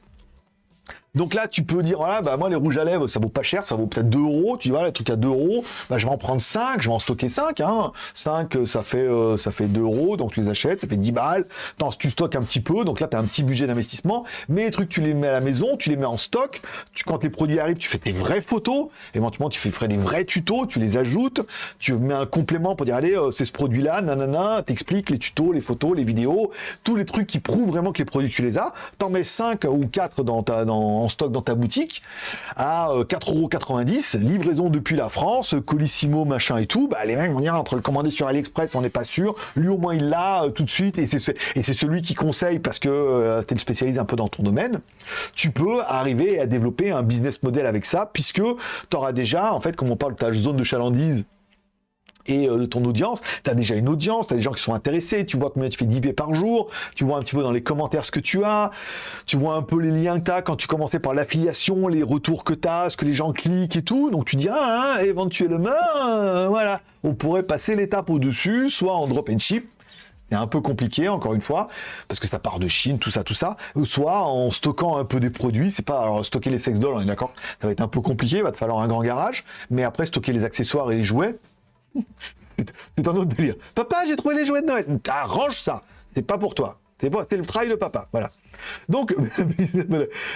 Donc là, tu peux dire, voilà, bah moi, les rouges à lèvres, ça vaut pas cher, ça vaut peut-être 2 euros, tu vois, les trucs à 2 euros, bah, je vais en prendre 5, je vais en stocker 5, hein. 5, ça fait, euh, ça fait 2 euros, donc tu les achètes, ça fait 10 balles. Attends, tu stockes un petit peu, donc là, tu as un petit budget d'investissement, mais les trucs, tu les mets à la maison, tu les mets en stock, tu, quand les produits arrivent, tu fais tes vraies photos, éventuellement, tu fais des vrais tutos, tu les ajoutes, tu mets un complément pour dire, allez, euh, c'est ce produit-là, nanana, t'expliques les tutos, les photos, les vidéos, tous les trucs qui prouvent vraiment que les produits, tu les as, t'en mets 5 ou 4 dans ta, dans, en stock dans ta boutique à 4,90€, euh, livraison depuis la France, Colissimo, machin et tout, bah, les mecs vont dire entre le commander sur AliExpress, on n'est pas sûr, lui au moins il l'a euh, tout de suite, et c'est celui qui conseille parce que euh, tu es le spécialiste un peu dans ton domaine, tu peux arriver à développer un business model avec ça, puisque tu auras déjà, en fait, comme on parle de ta zone de chalandise, et euh, de ton audience, tu as déjà une audience, tu as des gens qui sont intéressés, tu vois combien tu fais d'IP par jour, tu vois un petit peu dans les commentaires ce que tu as, tu vois un peu les liens que tu as quand tu commençais par l'affiliation, les retours que tu as, ce que les gens cliquent et tout, donc tu dis, ah, hein, éventuellement, euh, voilà, on pourrait passer l'étape au-dessus, soit en drop and ship, c'est un peu compliqué, encore une fois, parce que ça part de Chine, tout ça, tout ça. Soit en stockant un peu des produits, c'est pas, alors stocker les sex dolls, on est d'accord, ça va être un peu compliqué, va te falloir un grand garage, mais après stocker les accessoires et les jouets, c'est un autre délire. Papa, j'ai trouvé les jouets de Noël. T'arranges ça. C'est pas pour toi. C'est c'est le travail de papa, voilà. Donc, [laughs]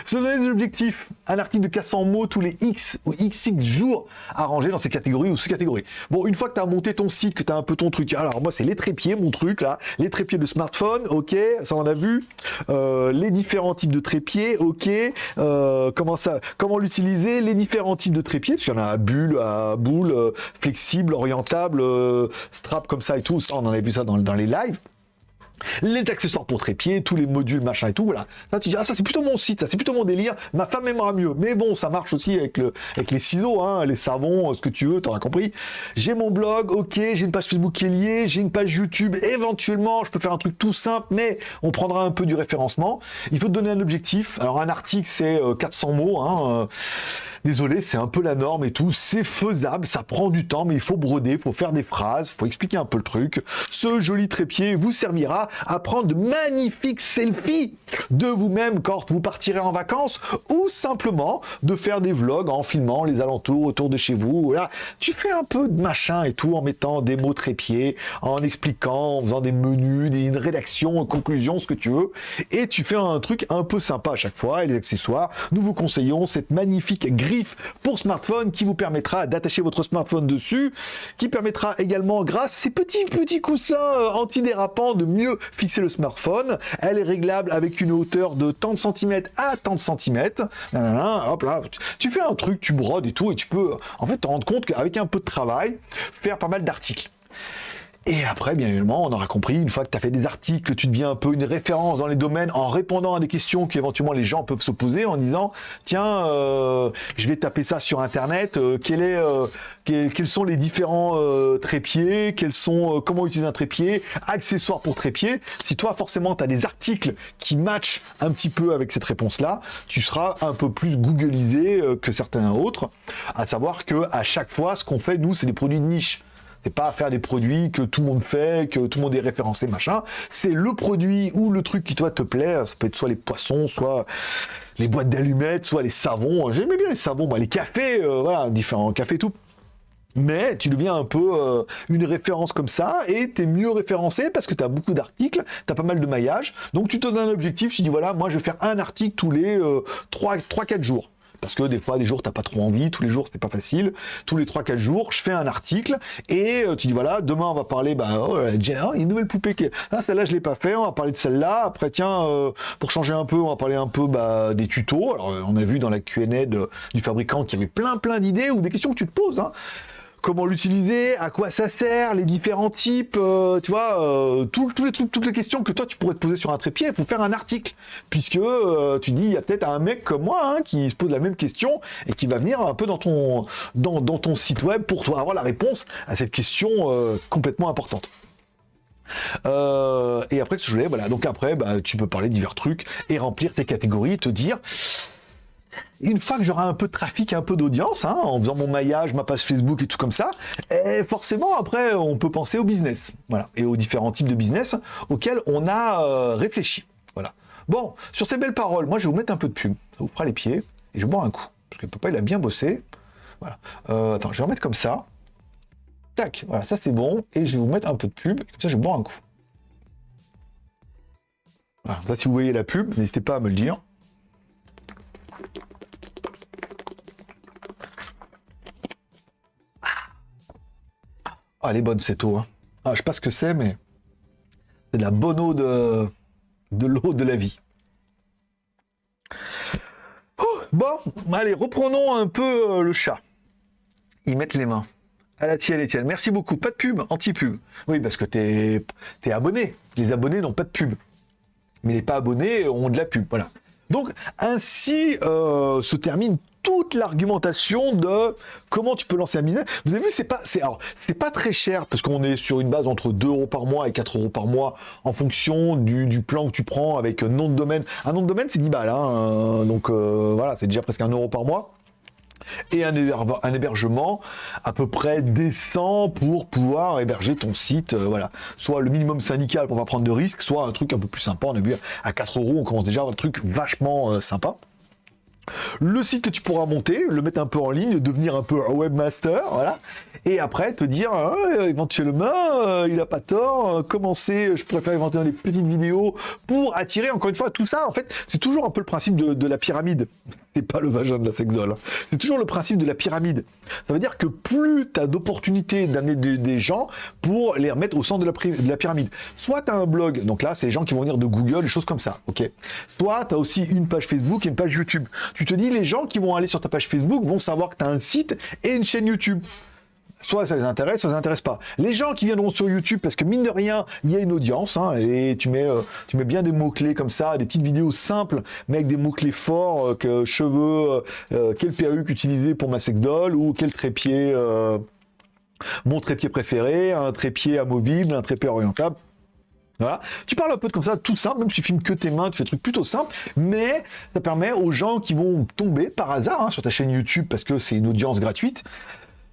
se donner des objectifs, un article de 400 mots tous les X ou XX jours à dans ces catégories ou sous-catégories. Bon, une fois que tu as monté ton site, que tu as un peu ton truc, alors moi c'est les trépieds, mon truc là, les trépieds de smartphone, ok, ça on a vu, euh, les différents types de trépieds, ok, euh, comment ça, comment l'utiliser, les différents types de trépieds, parce qu'il y en a à bulle, à boule, euh, flexible, orientable, strap comme ça et tout, ça on en a vu ça dans, dans les lives les accessoires pour trépied, tous les modules, machin et tout, voilà. Ça, tu dis, ah, ça c'est plutôt mon site, ça c'est plutôt mon délire, ma femme aimera mieux. Mais bon, ça marche aussi avec, le, avec les ciseaux, hein, les savons, ce que tu veux, t'auras compris. J'ai mon blog, ok, j'ai une page Facebook qui est liée, j'ai une page YouTube, éventuellement, je peux faire un truc tout simple, mais on prendra un peu du référencement. Il faut te donner un objectif. Alors, un article, c'est 400 euh, mots, hein, euh, Désolé, c'est un peu la norme et tout. C'est faisable, ça prend du temps, mais il faut broder, il faut faire des phrases, il faut expliquer un peu le truc. Ce joli trépied vous servira à prendre de magnifiques selfies de vous-même quand vous partirez en vacances ou simplement de faire des vlogs en filmant les alentours autour de chez vous. Voilà. Tu fais un peu de machin et tout en mettant des mots trépieds, en expliquant, en faisant des menus, une rédaction, une conclusion, ce que tu veux. Et tu fais un truc un peu sympa à chaque fois. Et les accessoires, nous vous conseillons cette magnifique grille pour smartphone qui vous permettra d'attacher votre smartphone dessus, qui permettra également, grâce à ces petits petits coussins euh, antidérapants, de mieux fixer le smartphone. Elle est réglable avec une hauteur de tant de centimètres à tant de centimètres. Hop là, tu fais un truc, tu brodes et tout, et tu peux en fait te rendre compte qu'avec un peu de travail, faire pas mal d'articles. Et après, bien évidemment, on aura compris, une fois que tu as fait des articles, tu deviens un peu une référence dans les domaines en répondant à des questions qu'éventuellement les gens peuvent se poser en disant, tiens, euh, je vais taper ça sur Internet, euh, quel est, euh, quels sont les différents trépieds, quels sont, comment utiliser un trépied, accessoires pour trépied. Si toi, forcément, tu as des articles qui matchent un petit peu avec cette réponse-là, tu seras un peu plus googlisé que certains autres, à savoir que à chaque fois, ce qu'on fait, nous, c'est des produits de niche. C'est pas faire des produits que tout le monde fait, que tout le monde est référencé, machin. C'est le produit ou le truc qui toi te plaît. Ça peut être soit les poissons, soit les boîtes d'allumettes, soit les savons. J'aimais bien les savons, les cafés, euh, voilà, différents cafés tout. Mais tu deviens un peu euh, une référence comme ça et tu es mieux référencé parce que tu as beaucoup d'articles, tu as pas mal de maillage. Donc tu te donnes un objectif, tu dis voilà, moi je vais faire un article tous les 3-4 euh, jours parce que des fois, des jours, t'as pas trop envie, tous les jours, c'est pas facile. Tous les 3-4 jours, je fais un article et euh, tu dis voilà, demain, on va parler, bah, oh, y a une nouvelle poupée qui Ah, celle-là, je l'ai pas fait, on va parler de celle-là. Après, tiens, euh, pour changer un peu, on va parler un peu bah, des tutos. Alors, on a vu dans la Q&A du fabricant qu'il y avait plein, plein d'idées ou des questions que tu te poses. Hein comment l'utiliser, à quoi ça sert, les différents types, euh, tu vois, euh, toutes les questions que toi tu pourrais te poser sur un trépied, il faut faire un article, puisque euh, tu dis il y a peut-être un mec comme moi hein, qui se pose la même question et qui va venir un peu dans ton site web pour toi avoir la réponse à cette question complètement importante. et après, ce que je voilà. Donc après, bah, tu peux parler divers trucs et remplir tes catégories, te dire une fois que j'aurai un peu de trafic, un peu d'audience, hein, en faisant mon maillage, ma page Facebook et tout comme ça, forcément après on peut penser au business, voilà, et aux différents types de business auxquels on a euh, réfléchi, voilà. Bon, sur ces belles paroles, moi je vais vous mettre un peu de pub, ça vous fera les pieds, et je boire un coup, parce que papa il a bien bossé, voilà. Euh, attends, je vais remettre comme ça, tac, voilà, ça c'est bon, et je vais vous mettre un peu de pub, comme ça je boire un coup. Voilà, là si vous voyez la pub, n'hésitez pas à me le dire. Ah, elle est bonne cette eau. Hein. Ah, je sais pas ce que c'est, mais c'est de la bonne eau de, de l'eau de la vie. bon, allez, reprenons un peu euh, le chat. Ils mettent les mains. À la tienne, Etienne. Merci beaucoup. Pas de pub, anti-pub. Oui, parce que t'es es abonné. Les abonnés n'ont pas de pub. Mais les pas abonnés ont de la pub. Voilà. Donc, ainsi euh, se termine toute l'argumentation de comment tu peux lancer un business. Vous avez vu, c'est pas, pas très cher parce qu'on est sur une base entre 2 euros par mois et 4 euros par mois en fonction du, plan que tu prends avec un nom de domaine. Un nom de domaine, c'est 10 balles, hein, donc euh, voilà, c'est déjà presque un euro par mois et un, hébergement à peu près décent pour pouvoir héberger ton site. Euh, voilà, soit le minimum syndical pour pas prendre de risques, soit un truc un peu plus sympa. On a vu à 4 euros, on commence déjà à avoir un truc vachement euh, sympa. Le site que tu pourras monter, le mettre un peu en ligne, devenir un peu un webmaster, voilà, et après te dire ah, éventuellement euh, il a pas tort, euh, commencer, je pourrais faire inventer des petites vidéos pour attirer encore une fois tout ça. En fait, c'est toujours un peu le principe de, la pyramide. C'est pas le vagin de la sexole. Hein. C'est toujours le principe de la pyramide. Ça veut dire que plus tu as d'opportunités d'amener des, gens pour les remettre au centre de la, de la pyramide. Soit tu as un blog, donc là c'est les gens qui vont venir de Google, des choses comme ça, ok. Soit tu as aussi une page Facebook et une page YouTube tu te dis les gens qui vont aller sur ta page Facebook vont savoir que tu as un site et une chaîne YouTube. Soit ça les intéresse, soit ça les intéresse pas. Les gens qui viendront sur YouTube, parce que mine de rien, il y a une audience, hein, et tu mets, euh, tu mets bien des mots-clés comme ça, des petites vidéos simples, mais avec des mots-clés forts, euh, que cheveux, euh, quel perruque utiliser pour ma sex doll, ou quel trépied, mon trépied préféré, un trépied amovible, un trépied orientable, Tu parles un peu comme ça, tout simple, même si tu filmes que tes mains, tu fais des trucs plutôt simples, mais ça permet aux gens qui vont tomber par hasard hein, sur ta chaîne YouTube parce que c'est une audience gratuite.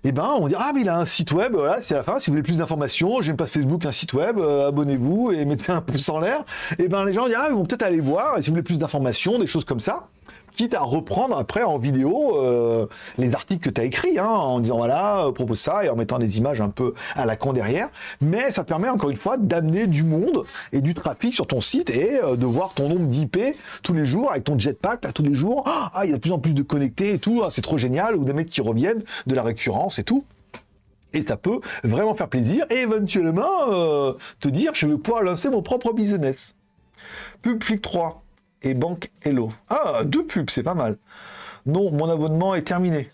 Eh ben, on dire, ah, mais il a un site web, voilà, c'est la fin. Si vous voulez plus d'informations, j'ai une page Facebook, un site web, euh, abonnez-vous et mettez un pouce en l'air. Et eh ben, les gens disent, ah, ils vont peut-être aller voir, et si vous voulez plus d'informations, des choses comme ça quitte à reprendre après en vidéo euh, les articles que tu as écrits, hein, en disant voilà, euh, propose ça, et en mettant des images un peu à la con derrière. Mais ça permet encore une fois d'amener du monde et du trafic sur ton site et euh, de voir ton nombre d'IP tous les jours avec ton jetpack, là, tous les jours. Ah, il y a de plus en plus de connectés et tout, ah, c'est trop génial, ou des mecs qui reviennent, de la récurrence et tout. Et ça peut vraiment faire plaisir et éventuellement te dire je vais pouvoir lancer mon propre business. PubFlick 3 et Banque Hello. Ah, deux pubs, c'est pas mal. Non, mon abonnement est terminé.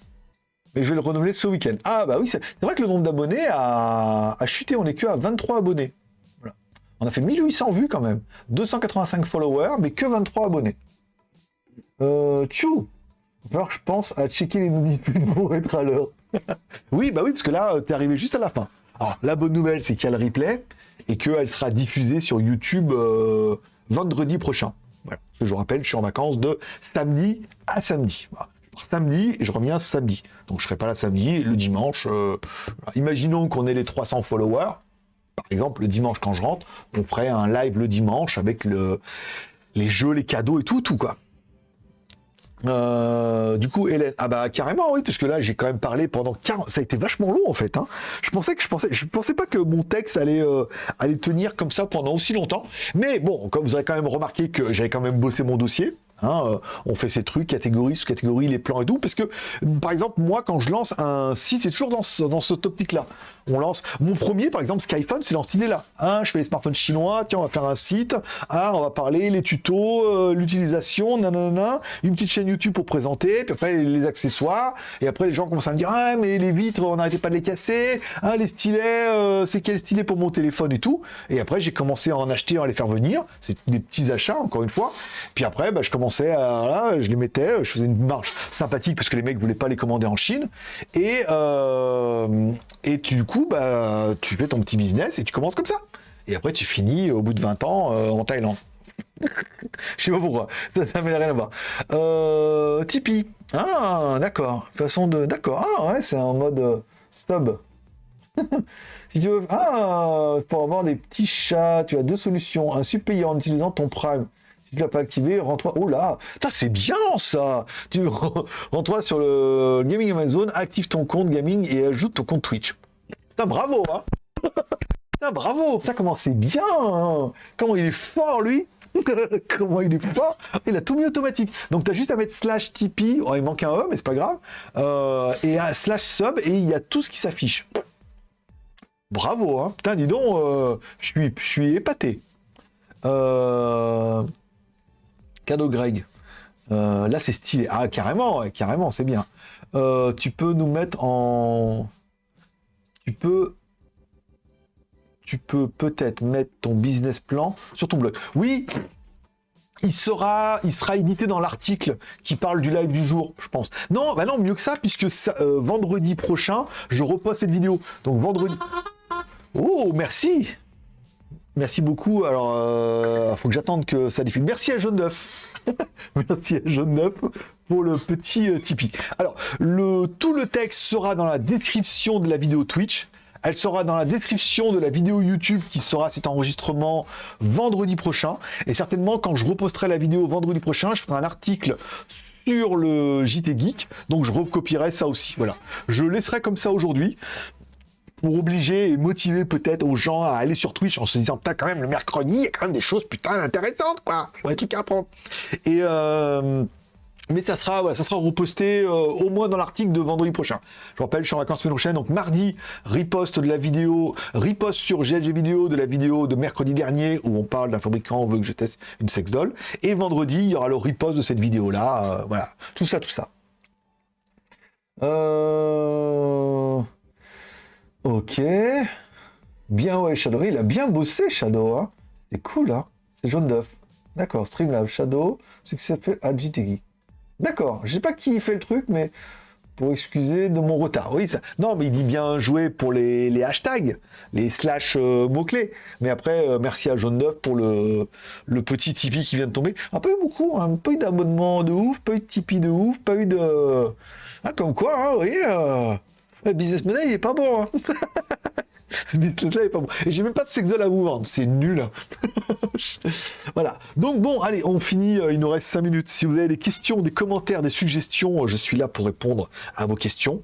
Mais je vais le renouveler ce week-end. Ah bah oui, c'est vrai que le nombre d'abonnés a... chuté, on est que à 23 abonnés. On a fait 1800 vues quand même. 285 followers, mais que 23 abonnés. Euh, tchou Alors je pense à checker les notifications pour être à l'heure. [laughs] oui, bah oui, parce que là, t'es arrivé juste à la fin. Alors, la bonne nouvelle, c'est qu'il y a le replay et qu'elle sera diffusée sur YouTube euh, vendredi prochain. Je vous rappelle, je suis en vacances de samedi à samedi. Je samedi et je reviens samedi. Donc je serai pas là samedi. Le dimanche, euh, imaginons qu'on ait les 300 followers. Par exemple, le dimanche quand je rentre, on ferait un live le dimanche avec le, les jeux, les cadeaux et tout, tout quoi. Euh, du coup, Hélène, ah bah carrément oui, parce que là j'ai quand même parlé pendant 40, ça a été vachement long en fait. Hein. Je pensais que je pensais, je pensais pas que mon texte allait euh, allait tenir comme ça pendant aussi longtemps. Mais bon, comme vous avez quand même remarqué que j'avais quand même bossé mon dossier. Hein, euh, on fait ces trucs, catégorie sous catégorie, les plans et tout, parce que, par exemple, moi, quand je lance un site, c'est toujours dans, ce, dans cette optique-là on lance. Mon premier, par exemple, Skyphone, c'est dans idée-là. Hein, je fais les smartphones chinois, tiens, on va faire un site, ah, on va parler les tutos, euh, l'utilisation, nanana, une petite chaîne YouTube pour présenter, puis après les accessoires, et après les gens commencent à me dire, ah, mais les vitres, on n'arrêtait pas de les casser, ah, les stylets, euh, c'est quel stylet pour mon téléphone et tout. Et après, j'ai commencé à en acheter, à les faire venir. C'est des petits achats, encore une fois. Puis après, bah, je commençais à, là, je les mettais, je faisais une marche sympathique parce que les mecs voulaient pas les commander en Chine. Et, euh, et du coup, bah, tu fais ton petit business et tu commences comme ça. Et après, tu finis au bout de 20 ans euh, en Thaïlande. [laughs] Je sais pas pourquoi, ça n'a rien à voir. Euh, Tipeee. Ah, d'accord. Façon de. D'accord. Ah, ouais, c'est en mode euh, [laughs] si tu veux. Ah, pour avoir des petits chats, tu as deux solutions. Un sub payant en utilisant ton Prime. Si tu l'as pas activé, rentre Oh là c'est bien ça Tu [laughs] rentres sur le Gaming Amazon, active ton compte Gaming et ajoute ton compte Twitch. Putain, bravo, hein [laughs] Putain, bravo Putain, comment c'est bien hein. Comment il est fort, lui [laughs] Comment il est fort Il a tout mis automatique. Donc, tu as juste à mettre slash Tipeee. Oh, il manque un E, mais c'est pas grave. Euh, et à slash sub, et il y a tout ce qui s'affiche. Bravo, hein Putain, dis donc, euh, je suis, je suis épaté. Euh, cadeau Greg. là, c'est stylé. Ah, carrément, carrément, c'est bien. tu peux nous mettre en tu peux tu peux peut-être mettre ton business plan sur ton blog. Oui, il sera, il sera édité dans l'article qui parle du live du jour, je pense. Non, bah non, mieux que ça, puisque euh, vendredi prochain, je reposte cette vidéo. Donc vendredi. Oh, merci. Merci beaucoup. Alors, euh, faut que j'attende que ça défile. Merci à Jaune Neuf. [laughs] merci à Jaune Neuf pour le petit euh. Alors, tout le texte sera dans la description de la vidéo Twitch. Elle sera dans la description de la vidéo YouTube qui sera cet enregistrement vendredi prochain. Et certainement, quand je reposterai la vidéo vendredi prochain, je ferai un article sur le JT Geek, donc je recopierai ça aussi. Voilà, je laisserai comme ça aujourd'hui pour obliger et motiver peut-être aux gens à aller sur Twitch en se disant putain quand même le mercredi il y a quand même des choses putain intéressantes quoi, des trucs à apprendre. Et euh, mais ça sera, ça sera reposté euh, au moins dans l'article de vendredi prochain. Je rappelle, je suis en vacances semaine prochaine, donc mardi, riposte de la vidéo, riposte sur GLG vidéo de la vidéo de mercredi dernier où on parle d'un fabricant, on veut que je teste une sex doll. Et vendredi, il y aura le riposte de cette vidéo-là. Euh, voilà, tout ça, tout ça. Euh... Ok. Bien, ouais, Shadow. Il a bien bossé, Shadow. Hein. C'est cool, hein. C'est jaune d'œuf. D'accord, Streamlab, Shadow, succès à. D'accord, je sais pas qui fait le truc, mais pour excuser de mon retard. Oui, ça. Non, mais il dit bien joué pour les, hashtags, les slash euh, mots-clés. Mais après, euh, merci à Jaune Neuf pour le, petit Tipeee qui vient de tomber. Un peu beaucoup, hein, pas eu d'abonnement de ouf, pas eu de Tipeee de ouf, pas eu de. Ah, comme quoi, hein, oui, le business model, il est pas bon. Hein. [laughs] Ce business-là est pas bon. Et j'ai même pas de sexe à vous vendre, c'est nul. [laughs] voilà. Donc bon, allez, on finit, euh, il nous reste 5 minutes. Si vous avez des questions, des commentaires, des suggestions, euh, je suis là pour répondre à vos questions.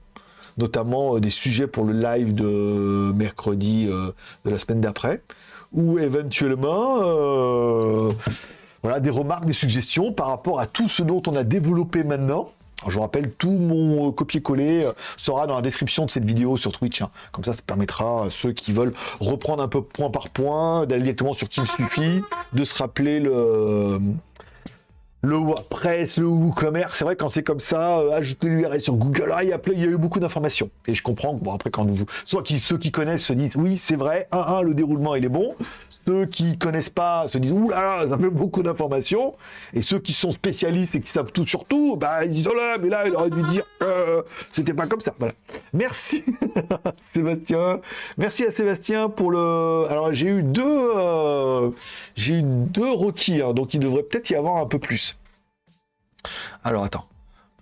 Notamment euh, des sujets pour le live de mercredi de la semaine d'après. Ou éventuellement... voilà, des remarques, des suggestions par rapport à tout ce dont on a développé maintenant je vous rappelle, tout mon euh, copier-coller euh, sera dans la description de cette vidéo sur Twitch. Hein. Comme ça, ça permettra à ceux qui veulent reprendre un peu point par point, d'aller directement sur Team Suffit, de se rappeler le le WordPress, le WooCommerce, c'est vrai quand c'est comme ça, euh, ajouter l'URL sur Google, ah, il, y a, il y a eu beaucoup d'informations. Et je comprends bon après quand vous, soit ceux qui connaissent se disent oui c'est vrai, un, un le déroulement il est bon, ceux qui connaissent pas se disent ouh là là, ça fait beaucoup d'informations. Et ceux qui sont spécialistes et qui savent tout sur tout, bah ils disent oh là, mais là il aurait dû dire euh, c'était pas comme ça. Voilà. Merci [laughs] Sébastien. Merci à Sébastien pour le. Alors j'ai eu deux, euh, j'ai eu deux requis, hein, donc il devrait peut-être y avoir un peu plus. Alors attends.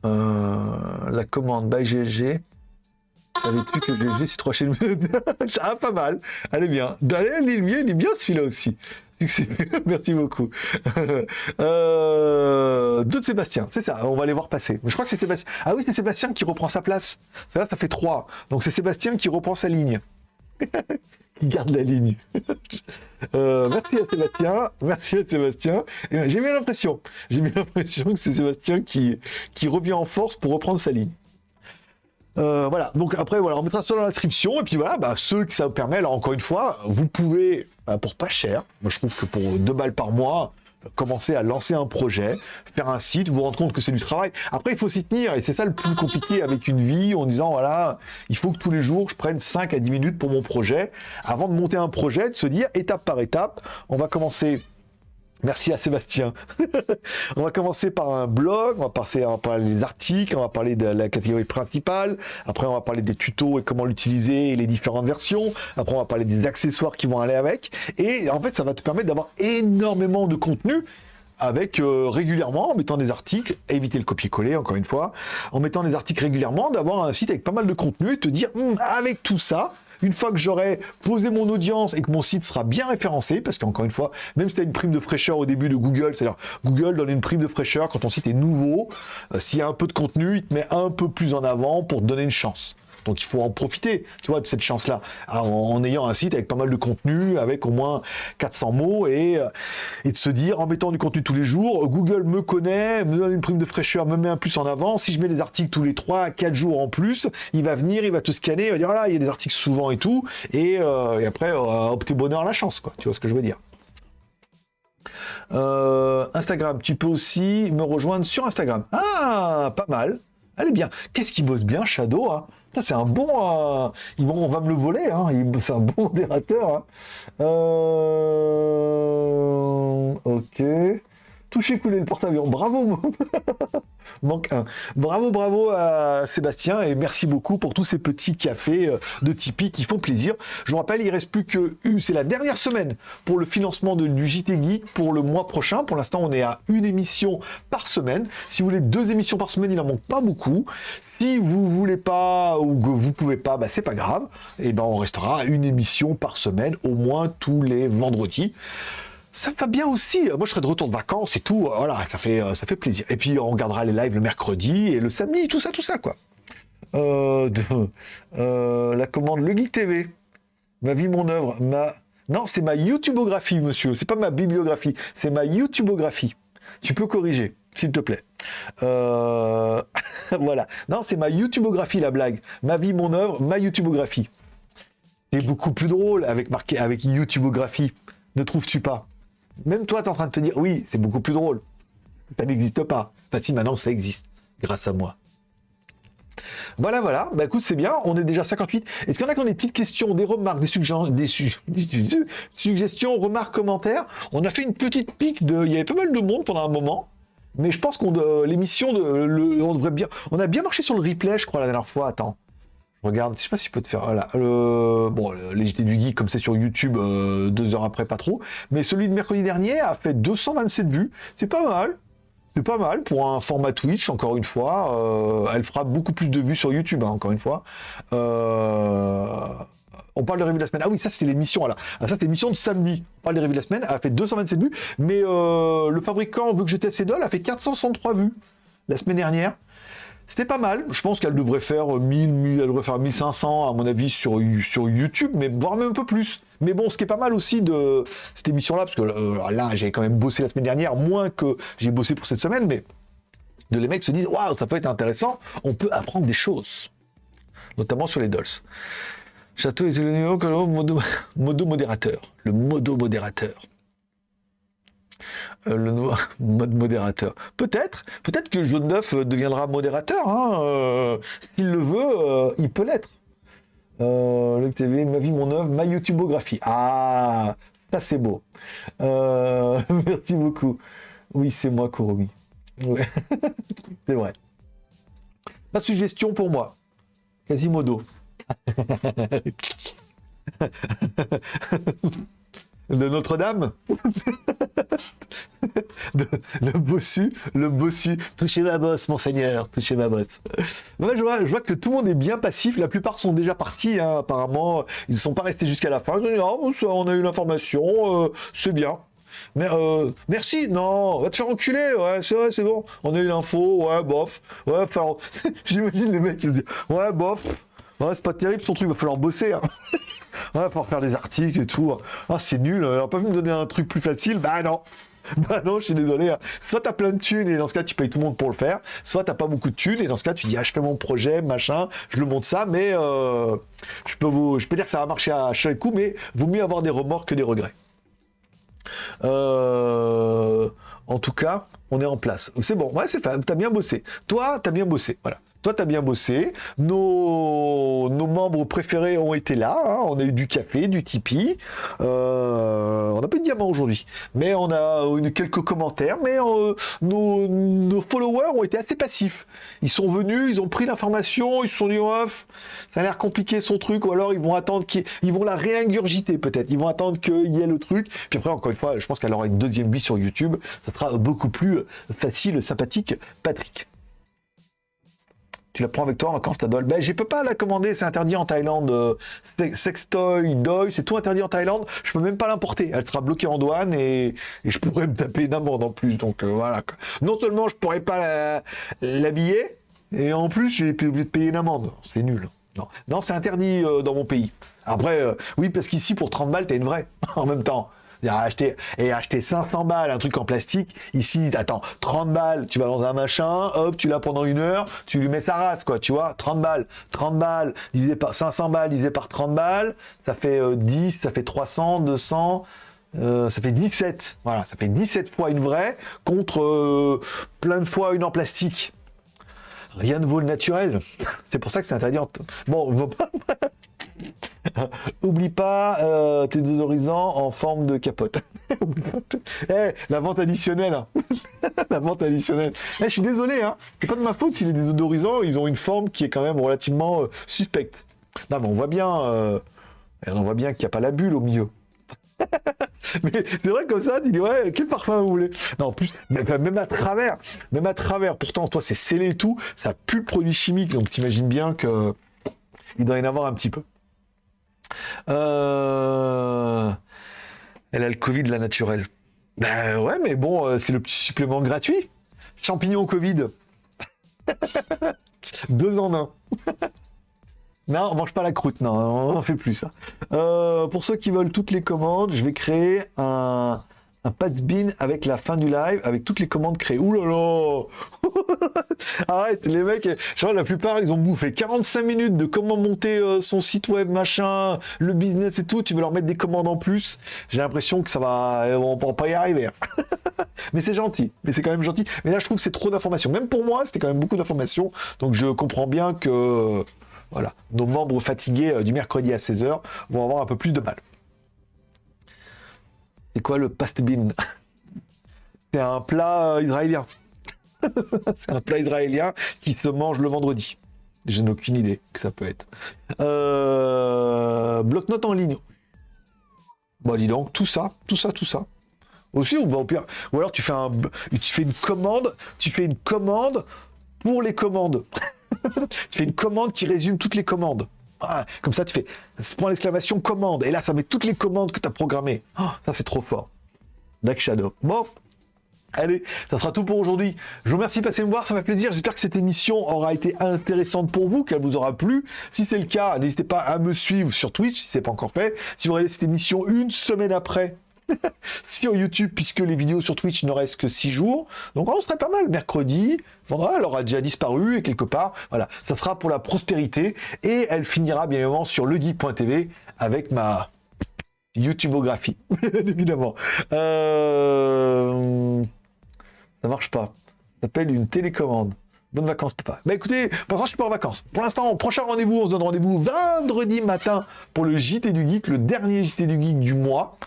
Euh, la commande by GG. Savais-tu que GG c'est 3 chaînes [laughs] Ça va pas mal. Elle est bien. Allez, il est bien, il est bien celui-là aussi. [laughs] Merci beaucoup. [laughs] euh, de Sébastien, c'est ça, on va les voir passer. Je crois que c'est Sébastien. Ah oui, c'est Sébastien qui reprend sa place. Ça, ça fait trois. Donc c'est Sébastien qui reprend sa ligne. qui garde la ligne. Euh, merci à Sébastien. Merci à Sébastien. J'ai bien l'impression. J'ai bien l'impression que c'est Sébastien qui, qui revient en force pour reprendre sa ligne. Euh, voilà, donc après, voilà, on mettra ça dans la description, et puis voilà, bah, ceux que ça vous permet, alors encore une fois, vous pouvez, bah, pour pas cher, moi je trouve que pour 2 balles par mois, commencer à lancer un projet, faire un site, vous rendre compte que c'est du travail. Après, il faut s'y tenir, et c'est ça le plus compliqué avec une vie, en disant, voilà, il faut que tous les jours, je prenne 5 à 10 minutes pour mon projet, avant de monter un projet, de se dire, étape par étape, on va commencer Merci à Sébastien. [laughs] on va commencer par un blog, on va, passer, on va parler des articles, on va parler de la catégorie principale, après on va parler des tutos et comment l'utiliser et les différentes versions, après on va parler des accessoires qui vont aller avec, et en fait ça va te permettre d'avoir énormément de contenu avec euh, régulièrement, en mettant des articles, éviter le copier-coller encore une fois, en mettant des articles régulièrement, d'avoir un site avec pas mal de contenu et te dire, hum, avec tout ça, une fois que j'aurai posé mon audience et que mon site sera bien référencé, parce qu'encore une fois, même si tu as une prime de fraîcheur au début de Google, c'est-à-dire Google donne une prime de fraîcheur quand ton site est nouveau, euh, s'il y a un peu de contenu, il te met un peu plus en avant pour te donner une chance. Donc il faut en profiter, tu vois, de cette chance-là, en, ayant un site avec pas mal de contenu, avec au moins 400 mots, et, euh, et de se dire, en mettant du contenu tous les jours, Google me connaît, me donne une prime de fraîcheur, me met un plus en avant, si je mets des articles tous les 3 4 jours en plus, il va venir, il va te scanner, il va dire, voilà, il y a des articles souvent et tout, et, euh, après, euh, opter bonheur la chance, quoi, tu vois ce que je veux dire? Instagram, tu peux aussi me rejoindre sur Instagram. Ah, pas mal. Allez bien. Qu'est-ce qui bosse bien, Shadow hein? C'est un bon. Euh, ils vont, on va me le voler. Hein. C'est un bon modérateur. Hein. Euh, ok. Toucher, couler le porte-avions. Bravo [laughs] Manque un. Bravo, bravo à Sébastien et merci beaucoup pour tous ces petits cafés euh, de Tipeee qui font plaisir. Je vous rappelle, il reste plus que c'est la dernière semaine pour le financement de, du JT Geek pour le mois prochain. Pour l'instant, on est à une émission par semaine. Si vous voulez deux émissions par semaine, il n'en manque pas beaucoup. Si vous voulez pas ou que vous pouvez pas, bah, c'est pas grave. Et ben, on restera à une émission par semaine, au moins tous les vendredis. Ça va bien aussi. Moi, je serai de retour de vacances et tout. Voilà, ça fait, ça fait plaisir. Et puis, on regardera les lives le mercredi et le samedi, tout ça, tout ça, quoi. Euh, euh, la commande Le Geek TV. Ma vie, mon œuvre. Ma... Non, c'est ma YouTubeographie, monsieur. C'est pas ma bibliographie. C'est ma YouTubeographie. Tu peux corriger, s'il te plaît. Euh, [laughs] voilà. Non, c'est ma YouTubeographie, la blague. Ma vie, mon œuvre, ma YouTubeographie. C'est beaucoup plus drôle avec marqué avec YouTubeographie. Ne trouves-tu pas? Même toi, tu es en train de te dire, oui, c'est beaucoup plus drôle. Ça n'existe pas. Enfin, si, maintenant, ça existe. Grâce à moi. Voilà, voilà. Bah écoute, c'est bien. On est déjà 58. Est-ce qu'il y en a qui ont des petites questions, des remarques, des, [laughs] suggestions, remarques, commentaires? On a fait une petite pique de. Il y avait pas mal de monde pendant un moment. Mais je pense qu'on l'émission de on devrait bien. On a bien marché sur le replay, je crois, la dernière fois. Attends. Regarde, je sais pas si je peux te faire. Voilà. bon, les du Geek, comme c'est sur YouTube, euh, deux heures après, pas trop. Mais celui de mercredi dernier a fait 227 vues. C'est pas mal. C'est pas mal pour un format Twitch, encore une fois. Euh, elle fera beaucoup plus de vues sur YouTube, hein, encore une fois. Euh, on parle de revue de la semaine. Ah oui, ça c'était l'émission. Ah, ça c'était l'émission de samedi. On parle des de la semaine. Elle a fait 227 vues. Mais le fabricant veut que teste ses dolls a fait 463 vues la semaine dernière. C'était pas mal. Je pense qu'elle devrait faire 1000, elle devrait faire 1500 à mon avis sur, YouTube, mais voire même un peu plus. Mais bon, ce qui est pas mal aussi de cette émission-là, parce que euh, là, j'ai quand même bossé la semaine dernière, moins que j'ai bossé pour cette semaine, mais de les mecs se disent, waouh, ça peut être intéressant, on peut apprendre des choses, notamment sur les dolls. Château et le modo, [laughs] modo modérateur. Le modo modérateur. Euh, le [laughs] mode modérateur. Peut-être, peut-être que Jaune 9 deviendra modérateur. Hein, euh, S'il le veut, euh, il peut l'être. le TV, ma vie, mon œuvre, ma YouTubeographie. Ah, ça c'est beau. [laughs] merci beaucoup. Oui, c'est moi, Kuromi. [laughs] c'est vrai. Pas suggestion pour moi. Quasimodo. De Notre-Dame [laughs] Le bossu, le bossu. Touchez ma bosse, monseigneur, touchez ma bosse. je, vois, que tout le monde est bien passif. La plupart sont déjà partis, hein, apparemment. Ils ne sont pas restés jusqu'à la fin. Ils ah, on a eu l'information, euh, c'est bien. Euh, merci, non, va te faire enculer, ouais, c'est vrai, c'est bon. On a eu l'info, ouais, bof. Ouais, [laughs] j'imagine les mecs qui se disent, ouais, bof. Ouais, c'est pas terrible son truc, va falloir bosser. Hein. [laughs] ouais, il faire des articles et tout. Ah, c'est nul, on pas pu me donner un truc plus facile? Bah non. [laughs] Bah non, je suis désolé. Hein. Soit t'as plein de thunes et dans ce cas tu payes tout le monde pour le faire, soit t'as pas beaucoup de thunes et dans ce cas tu dis ah je fais mon projet, machin, je le monte ça, mais euh, je peux vous, je peux dire que ça va marcher à chaque coup, mais vaut mieux avoir des remords que des regrets. Euh, en tout cas, on est en place. C'est bon, ouais, c'est t'as bien bossé. Toi, t'as bien bossé, voilà. Toi, tu as bien bossé. Nos, nos, membres préférés ont été là. Hein. On a eu du café, du Tipeee. Euh, on n'a pas de diamant aujourd'hui. Mais on a eu quelques commentaires. Mais euh, nos, nos, followers ont été assez passifs. Ils sont venus, ils ont pris l'information, ils se sont dit, off, ça a l'air compliqué son truc. Ou alors, ils vont attendre qu'ils vont la réingurgiter peut-être. Ils vont attendre qu'il y ait le truc. Puis après, encore une fois, je pense qu'elle aura une deuxième vie sur YouTube. Ça sera beaucoup plus facile, sympathique. Patrick. Tu la prends avec toi en vacances, ta doll. Ben, je peux pas la commander, c'est interdit en Thaïlande. Euh, sextoy, doy, c'est tout interdit en Thaïlande. Je peux même pas l'importer. Elle sera bloquée en douane et, je pourrais me taper une amende en plus. Donc euh, voilà. Non seulement je pourrais pas l'habiller, et en plus j'ai oublié de payer une amende. C'est nul. Non, non c'est interdit euh, dans mon pays. Après, oui, parce qu'ici, pour 30 balles, t'as une vraie [laughs] en même temps acheter, et acheter 500 balles, un truc en plastique. Ici, attends, 30 balles, tu vas dans un machin, hop, tu l'as pendant une heure, tu lui mets sa race, quoi, tu vois, 30 balles, 30 balles, divisé par 500 balles, divisé par 30 balles, ça fait 10, euh, ça fait 300, 200, euh, ça fait 17. Voilà, ça fait 17 fois une vraie contre euh, plein de fois une en plastique. Rien ne vaut le naturel. [laughs] C'est pour ça que c'est interdit. Bon, [laughs] [laughs] Oublie pas euh, tes désodorisants en forme de capote. [laughs] Eh, la vente additionnelle. Hein. [laughs] la vente additionnelle. Eh, je suis désolé, hein. c'est pas de ma faute si les désodorisants ils ont une forme qui est quand même relativement euh, suspecte. Non, mais on voit bien, euh, on voit bien qu'il n'y a pas la bulle au milieu. mais c'est vrai comme ça, tu ouais, quel parfum vous voulez Non, en plus, même à travers, même à travers, pourtant toi c'est scellé et tout, ça pue le produit chimique, donc t'imagines bien que il doit y en avoir un petit peu. Euh, elle a le Covid, la naturelle. Ben ouais, mais bon, euh, c'est le petit supplément gratuit. Champignons Covid. [laughs] Deux en un. [laughs] non, on mange pas la croûte, non, on fait plus ça. Euh, pour ceux qui veulent toutes les commandes, je vais créer un, un bin avec la fin du live, avec toutes les commandes créées. Ouh là là [laughs] Arrête, les mecs, je vois, la plupart, ils ont bouffé 45 minutes de comment monter euh, son site web, machin, le business et tout. Tu veux leur mettre des commandes en plus. J'ai l'impression que ça va, on va pas y arriver. Hein. [laughs] mais c'est gentil, mais c'est quand même gentil. Mais là, je trouve que c'est trop d'informations. Même pour moi, c'était quand même beaucoup d'informations. Donc, je comprends bien que, voilà, nos membres fatigués euh, du mercredi à 16h vont avoir un peu plus de mal. C'est quoi le pastebin [laughs] C'est un plat euh, israélien. [laughs] c'est un plat israélien qui se mange le vendredi. Je n'ai aucune idée que ça peut être. Euh... Bloc-notes en ligne. Bah dis donc, tout ça, tout ça, tout ça. Aussi, ou, bah, au pire, ou alors tu fais, tu fais une commande, tu fais une commande pour les commandes. [laughs] tu fais une commande qui résume toutes les commandes. Comme ça, tu fais point l'exclamation commande. Et là, ça met toutes les commandes que tu as programmées. Oh, ça, c'est trop fort. Dark Shadow. Bon. Allez, ça sera tout pour aujourd'hui. Je vous remercie de passer me voir, ça fait plaisir. J'espère que cette émission aura été intéressante pour vous, qu'elle vous aura plu. Si c'est le cas, n'hésitez pas à me suivre sur Twitch, si ce n'est pas encore fait. Si vous regardez cette émission une semaine après, [laughs] sur YouTube, puisque les vidéos sur Twitch ne restent que 6 jours. Donc on serait pas mal. Mercredi, elle aura déjà disparu et quelque part, voilà, ça sera pour la prospérité et elle finira bien évidemment sur legeek.tv avec ma YouTubeographie, [laughs] évidemment. Euh... Ça marche pas. Ça s'appelle une télécommande. Bonnes vacances, papa. Bah écoutez, pour l'instant, je suis pas en vacances. Pour l'instant, prochain rendez-vous, on se donne rendez-vous vendredi matin pour le JT du Geek, le dernier JT du Geek du mois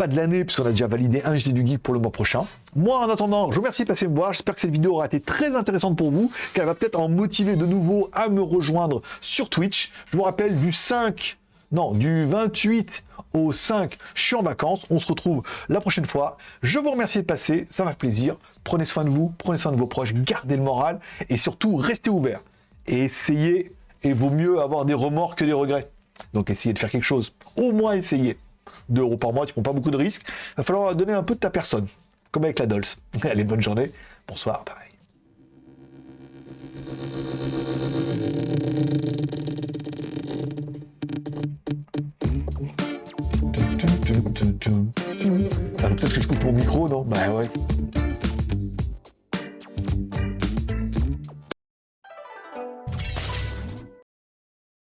pas de l'année, puisqu'on a déjà validé un JT du Geek pour le mois prochain. Moi, en attendant, je vous remercie de passer me voir. J'espère que cette vidéo aura été très intéressante pour vous, qu'elle va peut-être en motiver de nouveau à me rejoindre sur Twitch. Je vous rappelle, du 5, non, du 28 au 5, je suis en vacances. On se retrouve la prochaine fois. Je vous remercie de passer, ça m'a fait plaisir. Prenez soin de vous, prenez soin de vos proches, gardez le moral et surtout, restez ouverts. Et essayez, et vaut mieux avoir des remords que des regrets. Donc essayez de faire quelque chose. Au moins essayez. 2 euros par mois, tu prends pas beaucoup de risques. Il va falloir donner un peu de ta personne, comme avec la Dolls. [laughs] Allez, bonne journée. Bonsoir, pareil. Ah, peut-être que je coupe mon micro, non? Bah ouais.